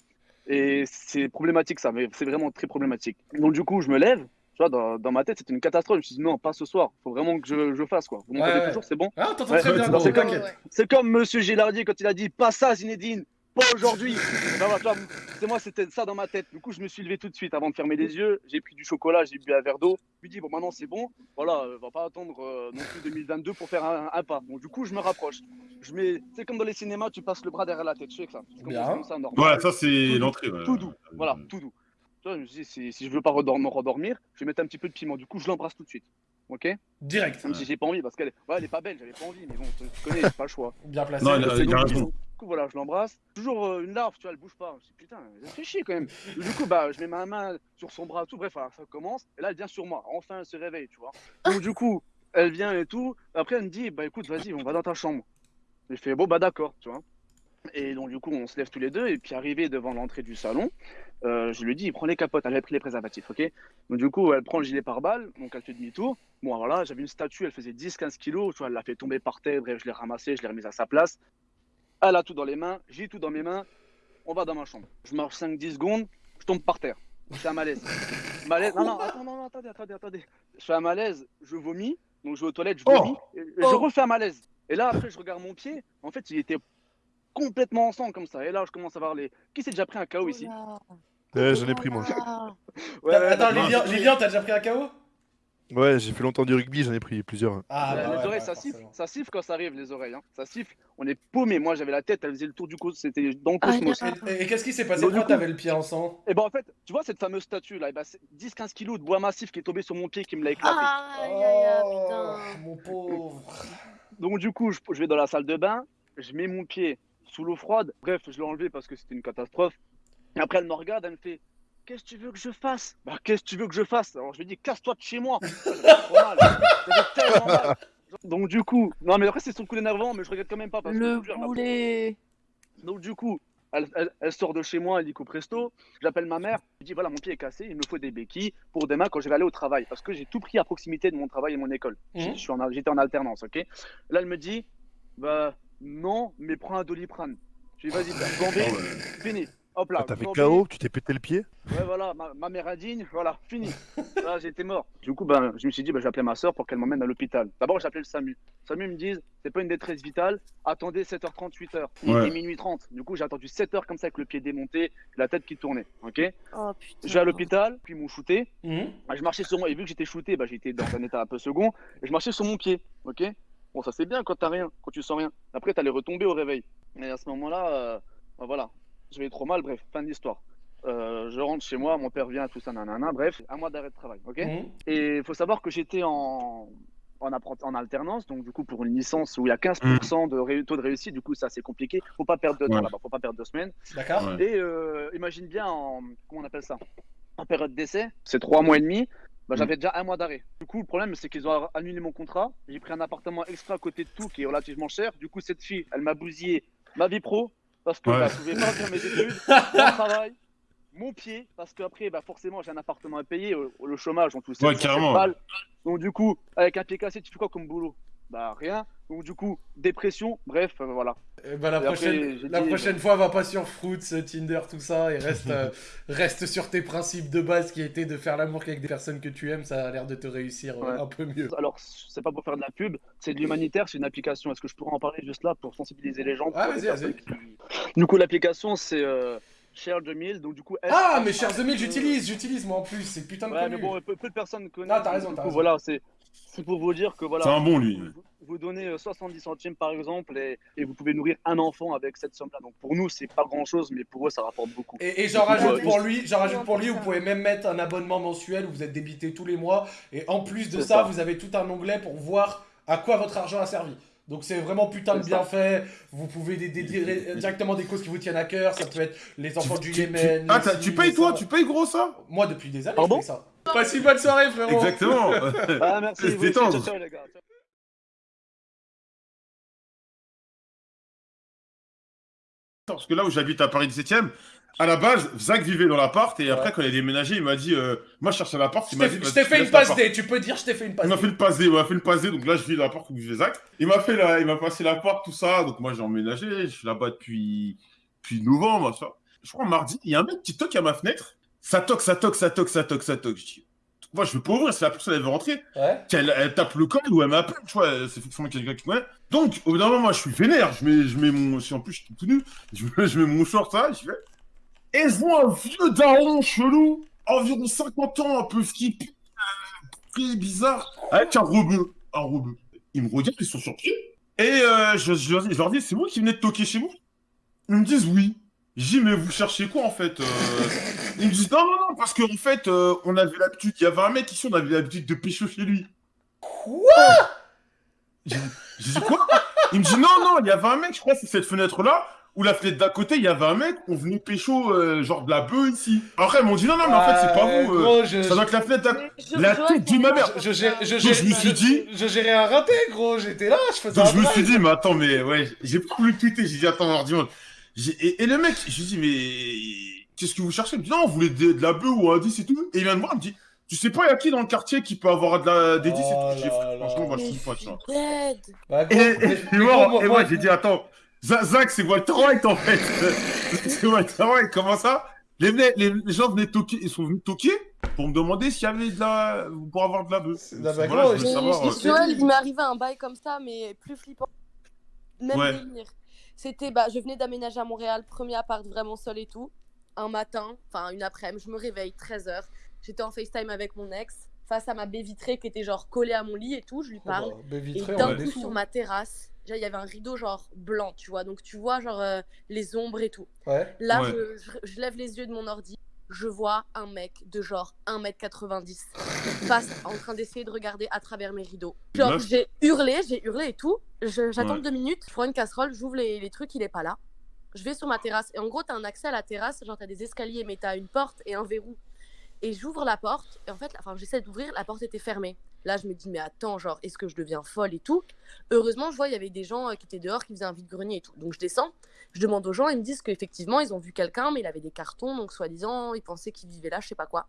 [SPEAKER 9] Et c'est problématique, ça, mais c'est vraiment très problématique. Donc, du coup, je me lève. Tu vois, dans, dans ma tête, c'était une catastrophe. Je me suis dit, non, pas ce soir. Faut vraiment que je, je fasse, quoi. Vous m'entendez
[SPEAKER 1] Ouais, ouais.
[SPEAKER 9] toujours, c'est bon
[SPEAKER 1] Ah,
[SPEAKER 9] Ouais, c'est comme, comme Monsieur Gilardi quand il a dit pas ça Zinedine, pas aujourd'hui. Ben tu vois, c'est moi, c'était ça dans ma tête. Du coup, je me suis levé tout de suite avant de fermer les yeux. J'ai pris du chocolat, j'ai bu un verre d'eau. Je me dis bon, maintenant c'est bon. Voilà, euh, on va pas attendre euh, non plus 2022 pour faire un, un pas. Donc du coup, je me rapproche. Je mets, c'est comme dans les cinémas, tu passes le bras derrière la tête. Je sais que ça. Comme
[SPEAKER 1] Bien.
[SPEAKER 9] comme ça, normal.
[SPEAKER 3] Voilà, ça c'est l'entrée. ouais.
[SPEAKER 9] Tout doux. Voilà, tout doux. Tu vois, je me dit, si, si je veux pas redor- me rendormir, je vais mettre un petit peu de piment. Du coup, je l'embrasse tout de suite. Ok?
[SPEAKER 1] Direct.
[SPEAKER 9] Même si j'ai pas envie, parce qu'elle est, ouais, elle est pas belle, j'avais pas envie, mais bon, tu connais, j'ai pas le choix.
[SPEAKER 1] Bien placé.
[SPEAKER 3] Non, il a-
[SPEAKER 9] Donc,
[SPEAKER 3] il a raison.
[SPEAKER 9] Voilà, je l'embrasse. Toujours euh, une larve, tu vois, elle bouge pas. Je dis, putain, elle fait chier quand même. Du coup, bah, je mets ma main sur son bras, tout. Bref, voilà, ça commence. Et là, elle vient sur moi. Enfin, elle se réveille, tu vois. Donc, du coup, elle vient et tout. Après, elle me dit, bah, écoute, vas-y, on va dans ta chambre. J'ai fait, bon, bah, d'accord, tu vois. Et donc, du coup, on se lève tous les deux. Et puis, arrivé devant l'entrée du salon, euh, je lui dis, prends les capotes. Elle avait pris les préservatifs, ok Donc, du coup, elle prend le gilet pare-balles. Donc, elle fait demi-tour. Bon, voilà, j'avais une statue, elle faisait 10-15 kilos. Tu vois, elle l'a fait tomber par terre. Bref, je l'ai ramassée, je l'ai remise à sa place. Elle a tout dans les mains, j'ai tout dans mes mains. On va dans ma chambre. Je marche 5-10 secondes, je tombe par terre. Je fais un malaise. Malaise. Non, non, attends, non, non, attendez, attendez, attendez. Je fais un malaise, je vomis. Donc, je vais aux toilettes, je
[SPEAKER 3] Oh.
[SPEAKER 9] vomis. Et, et je refais un malaise. Et là, après, je regarde mon pied. En fait, il était complètement en sang comme ça. Et là, je commence à voir les. Qui s'est déjà pris un KO ici?
[SPEAKER 5] Ouais, j'en ai pris moi.
[SPEAKER 9] Ouais, ouais,
[SPEAKER 1] Attends, Lilian, t'as déjà pris un KO
[SPEAKER 5] Ouais, j'ai fait longtemps du rugby, j'en ai pris plusieurs.
[SPEAKER 1] Ah,
[SPEAKER 9] les
[SPEAKER 1] bah ouais,
[SPEAKER 9] oreilles, ça siffle, ça siffle quand ça arrive, les oreilles. Hein. Ça siffle, on est paumé. Moi, j'avais la tête, elle faisait le tour du cosmos, c'était dans le
[SPEAKER 4] Ah,
[SPEAKER 9] cosmos.
[SPEAKER 1] Et, et qu'est-ce qui s'est passé Pourquoi t'avais le pied en sang
[SPEAKER 9] Et ben en fait, tu vois cette fameuse statue là, eh ben, c'est 10-15 kilos de bois massif qui est tombé sur mon pied qui me l'a éclaté.
[SPEAKER 4] Aïe, aïe, aïe,
[SPEAKER 1] Oh,
[SPEAKER 4] putain.
[SPEAKER 1] mon pauvre.
[SPEAKER 9] Donc du coup, je, je vais dans la salle de bain, je mets mon pied sous l'eau froide. Bref, je l'ai enlevé parce que c'était une catastrophe. Et après, elle me regarde, elle me fait Qu'est-ce que tu veux que je fasse? Bah, qu'est-ce que tu veux que je fasse? Alors je lui dis Casse-toi de chez moi J'avais trop mal. Tellement mal. Donc du coup, non mais après c'est son coup d'énervant, mais je regrette quand même pas parce que je
[SPEAKER 4] Le
[SPEAKER 9] m'a
[SPEAKER 4] boulet.
[SPEAKER 9] Donc du coup, elle, elle- elle sort de chez moi, elle dit qu'au presto. J'appelle ma mère, je dis voilà mon pied est cassé, il me faut des béquilles pour demain quand je vais aller au travail parce que j'ai tout pris à proximité de mon travail et mon école. J'- je suis en J'étais en alternance, ok? Là elle me dit bah non, mais prends un doliprane. Je dis vas-y, bah, gambé,
[SPEAKER 3] Ah ouais.
[SPEAKER 9] fini. Hop là.
[SPEAKER 5] Ah, T'as fait
[SPEAKER 9] gambé.
[SPEAKER 5] KO, tu t'es pété le pied
[SPEAKER 9] Ouais voilà, ma, ma mère indigne, voilà, fini. Là j'étais mort. Du coup ben je me suis dit bah, je vais appeler ma soeur pour qu'elle m'emmène à l'hôpital. D'abord j'ai appelé le SAMU. Le SAMU me dit c'est pas une détresse vitale, attendez 7h30, 8h. Il
[SPEAKER 3] Ouais.
[SPEAKER 9] était minuit 30. Du coup j'ai attendu 7h comme ça avec le pied démonté, la tête qui tournait. Ok?
[SPEAKER 4] Oh putain.
[SPEAKER 9] Je vais à l'hôpital, puis ils m'ont shooté.
[SPEAKER 1] Mhm.
[SPEAKER 9] Ah, Je marchais sur moi, et vu que j'étais shooté, bah, j'étais dans un état un peu second, et je marchais sur mon pied. Ok? Bon ça c'est bien quand t'as rien, quand tu sens rien. Après t'allais retomber au réveil. Et à ce moment-là, euh, bah, voilà, j'avais trop mal, bref, fin de l'histoire. Euh, je rentre chez moi, mon père vient, tout ça, nanana, bref, un mois d'arrêt de travail, ok
[SPEAKER 1] Mhm.
[SPEAKER 9] Et il faut savoir que j'étais en, en, en alternance, donc du coup pour une licence où il y a 15% de ré- taux de réussite, du coup ça c'est compliqué, faut pas perdre de temps
[SPEAKER 3] Ouais.
[SPEAKER 9] là-bas, faut pas perdre deux semaines.
[SPEAKER 1] D'accord
[SPEAKER 3] Ouais.
[SPEAKER 9] Et euh, imagine bien en, comment on appelle ça En période d'essai, c'est trois mois et demi, bah, j'avais déjà un mois d'arrêt. Du coup le problème c'est qu'ils ont annulé mon contrat, j'ai pris un appartement extra à côté de tout qui est relativement cher, du coup cette fille, elle m'a bousillé ma vie pro, parce que
[SPEAKER 3] Ouais.
[SPEAKER 9] bah, je pouvais pas faire mes études, mon travail, mon pied, parce qu'après, bah, forcément, j'ai un appartement à payer, euh, le chômage, on touche
[SPEAKER 3] Ouais,
[SPEAKER 9] 700
[SPEAKER 3] carrément.
[SPEAKER 9] Donc, du coup, avec un pied cassé, tu fais quoi comme boulot? Bah, rien. Donc, du coup, dépression, bref, euh, voilà.
[SPEAKER 1] Eh ben, la,
[SPEAKER 9] Et
[SPEAKER 1] prochaine,
[SPEAKER 9] j'ai
[SPEAKER 1] la
[SPEAKER 9] dit-
[SPEAKER 1] prochaine fois, va pas sur Fruits, Tinder, tout ça, et reste, euh, reste sur tes principes de base qui étaient de faire l'amour qu'avec des personnes que tu aimes, ça a l'air de te réussir euh,
[SPEAKER 9] Ouais.
[SPEAKER 1] un peu mieux.
[SPEAKER 9] Alors, c'est pas pour faire de la pub, c'est de l'humanitaire, c'est une application. Est-ce que je pourrais en parler juste là pour sensibiliser les gens
[SPEAKER 1] Ah, vas-y,
[SPEAKER 9] qui- Du coup, l'application, c'est euh, Share 2000, donc du coup...
[SPEAKER 1] Ah, mais Cher 2000,
[SPEAKER 9] euh,
[SPEAKER 1] j'utilise, j'utilise moi en plus, c'est putain de
[SPEAKER 9] Ouais,
[SPEAKER 1] connu.
[SPEAKER 9] mais bon, peu, peu de personnes connaissent.
[SPEAKER 1] Ah, t'as raison, t'as raison.
[SPEAKER 9] voilà, c'est C'est pour vous dire que voilà.
[SPEAKER 3] C'est un bon, lui.
[SPEAKER 9] Vous, vous donnez euh, 70 centimes par exemple et, et vous pouvez nourrir un enfant avec cette somme-là. Donc pour nous, c'est pas grand-chose, mais pour eux, ça rapporte beaucoup.
[SPEAKER 1] Et, et j'en
[SPEAKER 9] coup,
[SPEAKER 1] rajoute
[SPEAKER 9] euh,
[SPEAKER 1] pour lui, j'en rajoute pour lui, vous pouvez même mettre un abonnement mensuel où vous êtes débité tous les mois. Et en plus de ça,
[SPEAKER 9] ça.
[SPEAKER 1] vous avez tout un onglet pour voir à quoi votre argent a servi. Donc c'est vraiment putain de bien
[SPEAKER 9] ça.
[SPEAKER 1] fait. Vous pouvez dé- dédier directement des causes qui vous tiennent à cœur. Ça peut être les enfants du
[SPEAKER 3] Tu- tu-
[SPEAKER 1] Yémen.
[SPEAKER 3] Ah, tu payes toi?
[SPEAKER 1] ça.
[SPEAKER 3] Tu payes gros ça?
[SPEAKER 1] Moi depuis des années,
[SPEAKER 9] Pardon?
[SPEAKER 1] je ça. Passe une bonne soirée, frérot.
[SPEAKER 3] Exactement.
[SPEAKER 9] Ah, merci.
[SPEAKER 3] C'est
[SPEAKER 9] vous aussi,
[SPEAKER 3] détendre.
[SPEAKER 9] ciao, ciao, les gars.
[SPEAKER 3] Parce que là où j'habite à Paris 17ème, à la base, Zach vivait dans l'appart et après, quand il a déménagé, il m'a dit euh, Moi, je cherche un appart.
[SPEAKER 1] Je
[SPEAKER 3] Il m'a
[SPEAKER 1] t'ai
[SPEAKER 3] dit
[SPEAKER 1] je t'ai
[SPEAKER 3] tu
[SPEAKER 1] fait une passe
[SPEAKER 3] l'appart.
[SPEAKER 1] D. Tu peux dire, je t'ai fait une passe
[SPEAKER 3] Il m'a
[SPEAKER 1] D.
[SPEAKER 3] fait le passe D, il m'a fait le passe D, donc là je vis dans l'appart où vivait Zach. Il m'a fait la, il m'a passé l'appart, tout ça, donc moi j'ai emménagé, je suis là-bas depuis, depuis novembre, machin. Je crois mardi, il y a un mec qui toque à ma fenêtre, ça toque, ça toque, ça toque, ça toque, ça toque. Je dis, moi je veux pas ouvrir, si la personne elle veut rentrer,
[SPEAKER 1] Ouais.
[SPEAKER 3] elle tape le code ou elle m'appelle, tu vois, c'est forcément quelqu'un qui connaît. Donc au bout d'un moment, moi je suis vénère, je mets, je mais mon, si en plus je suis tout nu, je mets, je mets mon short, ça, je fais. Et je vois un vieux daron chelou, environ 50 ans, un peu skippy, très bizarre, avec un rebeu. Un rebeu. Ils me regardent, ils sont surpris. Et euh, je, je leur dis- je leur dis, c'est vous qui venez de toquer chez vous Ils me disent oui. Je dis, mais vous cherchez quoi en fait euh? Ils me disent, non, non, non, parce qu'en fait, euh, on avait l'habitude, il y avait un mec ici, on avait l'habitude de pécho chez lui.
[SPEAKER 1] Quoi?
[SPEAKER 3] J'ai j'ai dit quoi? Il me dit, non, non, il y avait un mec, je crois, c'est cette fenêtre-là, ou la fenêtre d'à côté, il y avait un mec, on venait pécho, euh, genre de la bœuf ici. Après, ils m'ont dit, non, non, mais en fait, c'est pas vous. euh,
[SPEAKER 1] gros, je-
[SPEAKER 3] ça doit être la fenêtre d'à
[SPEAKER 4] je-
[SPEAKER 3] La tête de ma mère.
[SPEAKER 1] Je, gère- je,
[SPEAKER 3] Donc,
[SPEAKER 1] gère-
[SPEAKER 3] je me suis dit-
[SPEAKER 1] Je gérais un raté, gros. J'étais là, je faisais
[SPEAKER 3] Donc
[SPEAKER 1] un
[SPEAKER 3] je me
[SPEAKER 1] drive.
[SPEAKER 3] suis dit, mais attends, mais ouais, j'ai pas voulu tweeter. J'ai dit, attends, mardi, j'ai- et, et le mec, je lui dis, mais qu'est-ce que vous cherchez? Il me dit, non, vous voulez de, de la bœuf ou un 10 et tout. Et il vient de voir, il me dit, tu sais pas, il y a qui dans le quartier qui peut avoir de la, des 10 et
[SPEAKER 1] Oh
[SPEAKER 3] tout J'ai
[SPEAKER 1] là
[SPEAKER 3] franchement, moi, je suis pas, tu vois.
[SPEAKER 1] Bah,
[SPEAKER 3] Et, moi, j'ai dit, attends, Za- Zach, c'est Walter White en fait. c'est Walter White, comment ça? Les, venez- les, les gens venaient toquer, ils sont venus toquer pour me demander s'il y avait de la. pour avoir de la bœuf.
[SPEAKER 1] Bah,
[SPEAKER 3] Voilà,
[SPEAKER 1] gros,
[SPEAKER 3] je voulais savoir. euh,
[SPEAKER 4] Joël, il m'est arrivé un bail comme ça, mais plus flippant. Même
[SPEAKER 3] Ouais.
[SPEAKER 4] délire. C'était, bah, je venais d'aménager à Montréal, premier appart vraiment seul et tout. Un matin, enfin une après-midi, je me réveille, 13h. J'étais en FaceTime avec mon ex, face à ma baie vitrée qui était genre collée à mon lit et tout, je lui
[SPEAKER 1] Oh,
[SPEAKER 4] parle.
[SPEAKER 1] bah,
[SPEAKER 4] Et d'un
[SPEAKER 1] a
[SPEAKER 4] coup, sur ma terrasse, déjà, il y avait un rideau genre blanc, tu vois. Donc tu vois genre euh, les ombres et tout.
[SPEAKER 1] Ouais.
[SPEAKER 4] Là,
[SPEAKER 3] Ouais.
[SPEAKER 4] je, je- je lève les yeux de mon ordi, je vois un mec de genre 1m90 face en train d'essayer de regarder à travers mes rideaux. Genre, j'ai hurlé, j'ai hurlé et tout. J'attends
[SPEAKER 3] Ouais.
[SPEAKER 4] deux minutes, je prends une casserole, j'ouvre les, les trucs, il est pas là. Je vais sur ma terrasse et en gros, t'as un accès à la terrasse, genre t'as des escaliers, mais t'as une porte et un verrou. Et j'ouvre la porte, et en fait, enfin, j'essaie d'ouvrir, la porte était fermée. Là, je me dis, mais attends, genre, est-ce que je deviens folle et tout? Heureusement, je vois, il y avait des gens euh, qui étaient dehors, qui faisaient un vide-grenier et tout. Donc, je descends, je demande aux gens, ils me disent qu'effectivement, ils ont vu quelqu'un, mais il avait des cartons, donc soi-disant, ils pensaient qu'il vivait là, je sais pas quoi.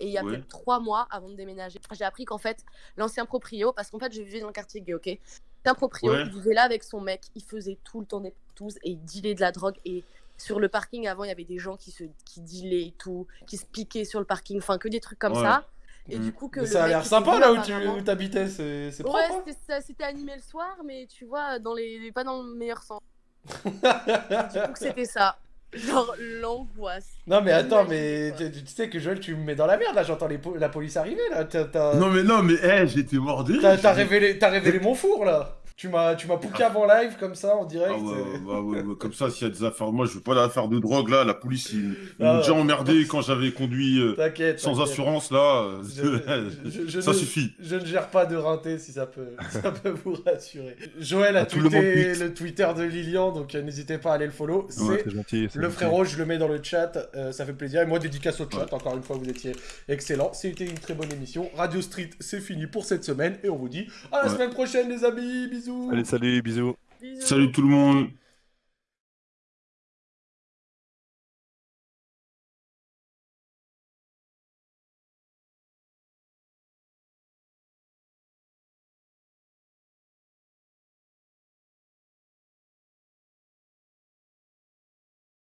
[SPEAKER 4] Et il y a
[SPEAKER 3] Ouais.
[SPEAKER 4] peut-être trois mois avant de déménager, j'ai appris qu'en fait, l'ancien proprio, parce qu'en fait, je vivais dans le quartier gay, ok? L'ancien proprio,
[SPEAKER 3] Ouais.
[SPEAKER 4] il vivait là avec son mec, il faisait tout le temps des partous et il dealait de la drogue. Et sur le parking, avant, il y avait des gens qui, se, qui dealaient et tout, qui se piquaient sur le parking, enfin, que des trucs comme
[SPEAKER 3] Ouais.
[SPEAKER 4] ça. Et
[SPEAKER 3] Mm.
[SPEAKER 4] du coup, que
[SPEAKER 1] Mais ça a l'air sympa là où tu
[SPEAKER 4] apparemment-
[SPEAKER 1] où t'habitais, c'est.
[SPEAKER 4] Ouais,
[SPEAKER 1] hein
[SPEAKER 4] c'était animé le soir, mais tu vois, dans les, pas dans le meilleur sens. du coup, que c'était ça. Genre l'angoisse.
[SPEAKER 1] non mais attends, mais tu, tu sais que Joël, tu me mets dans la merde là, j'entends les po- la police arriver là.
[SPEAKER 3] Non, mais non, mais eh, j'étais mort de rire.
[SPEAKER 1] t'as- révélé, t'as révélé mon four là. Tu m'as tu m'as pouqué avant live comme ça en direct.
[SPEAKER 3] Ah ouais, ouais, ouais, comme ça, s'il y a des affaires, moi je veux pas d'affaires de drogue là, la police ils, ils
[SPEAKER 1] Ah
[SPEAKER 3] m'ont déjà emmerdé quand j'avais conduit euh, sans assurance là, euh,
[SPEAKER 1] Je- je- je
[SPEAKER 3] ça
[SPEAKER 1] ne-
[SPEAKER 3] suffit.
[SPEAKER 1] Je ne gère pas de rinté si ça peut, ça peut vous rassurer. Joël a
[SPEAKER 5] Ah, le
[SPEAKER 1] tweeté
[SPEAKER 5] tweet.
[SPEAKER 1] le Twitter de Lilian, donc euh, n'hésitez pas à aller le follow. C'est
[SPEAKER 5] gentil.
[SPEAKER 1] le
[SPEAKER 5] gentil.
[SPEAKER 1] frérot, je le mets dans le chat, euh, ça fait plaisir. Et moi, dédicace au chat, encore une fois, vous étiez excellent. C'était une très bonne émission. Radio Street, c'est fini pour cette semaine. Et on vous dit à la semaine prochaine, les amis. Bisous.
[SPEAKER 5] Allez, salut, bisous.
[SPEAKER 4] Bisous.
[SPEAKER 3] Salut tout le monde.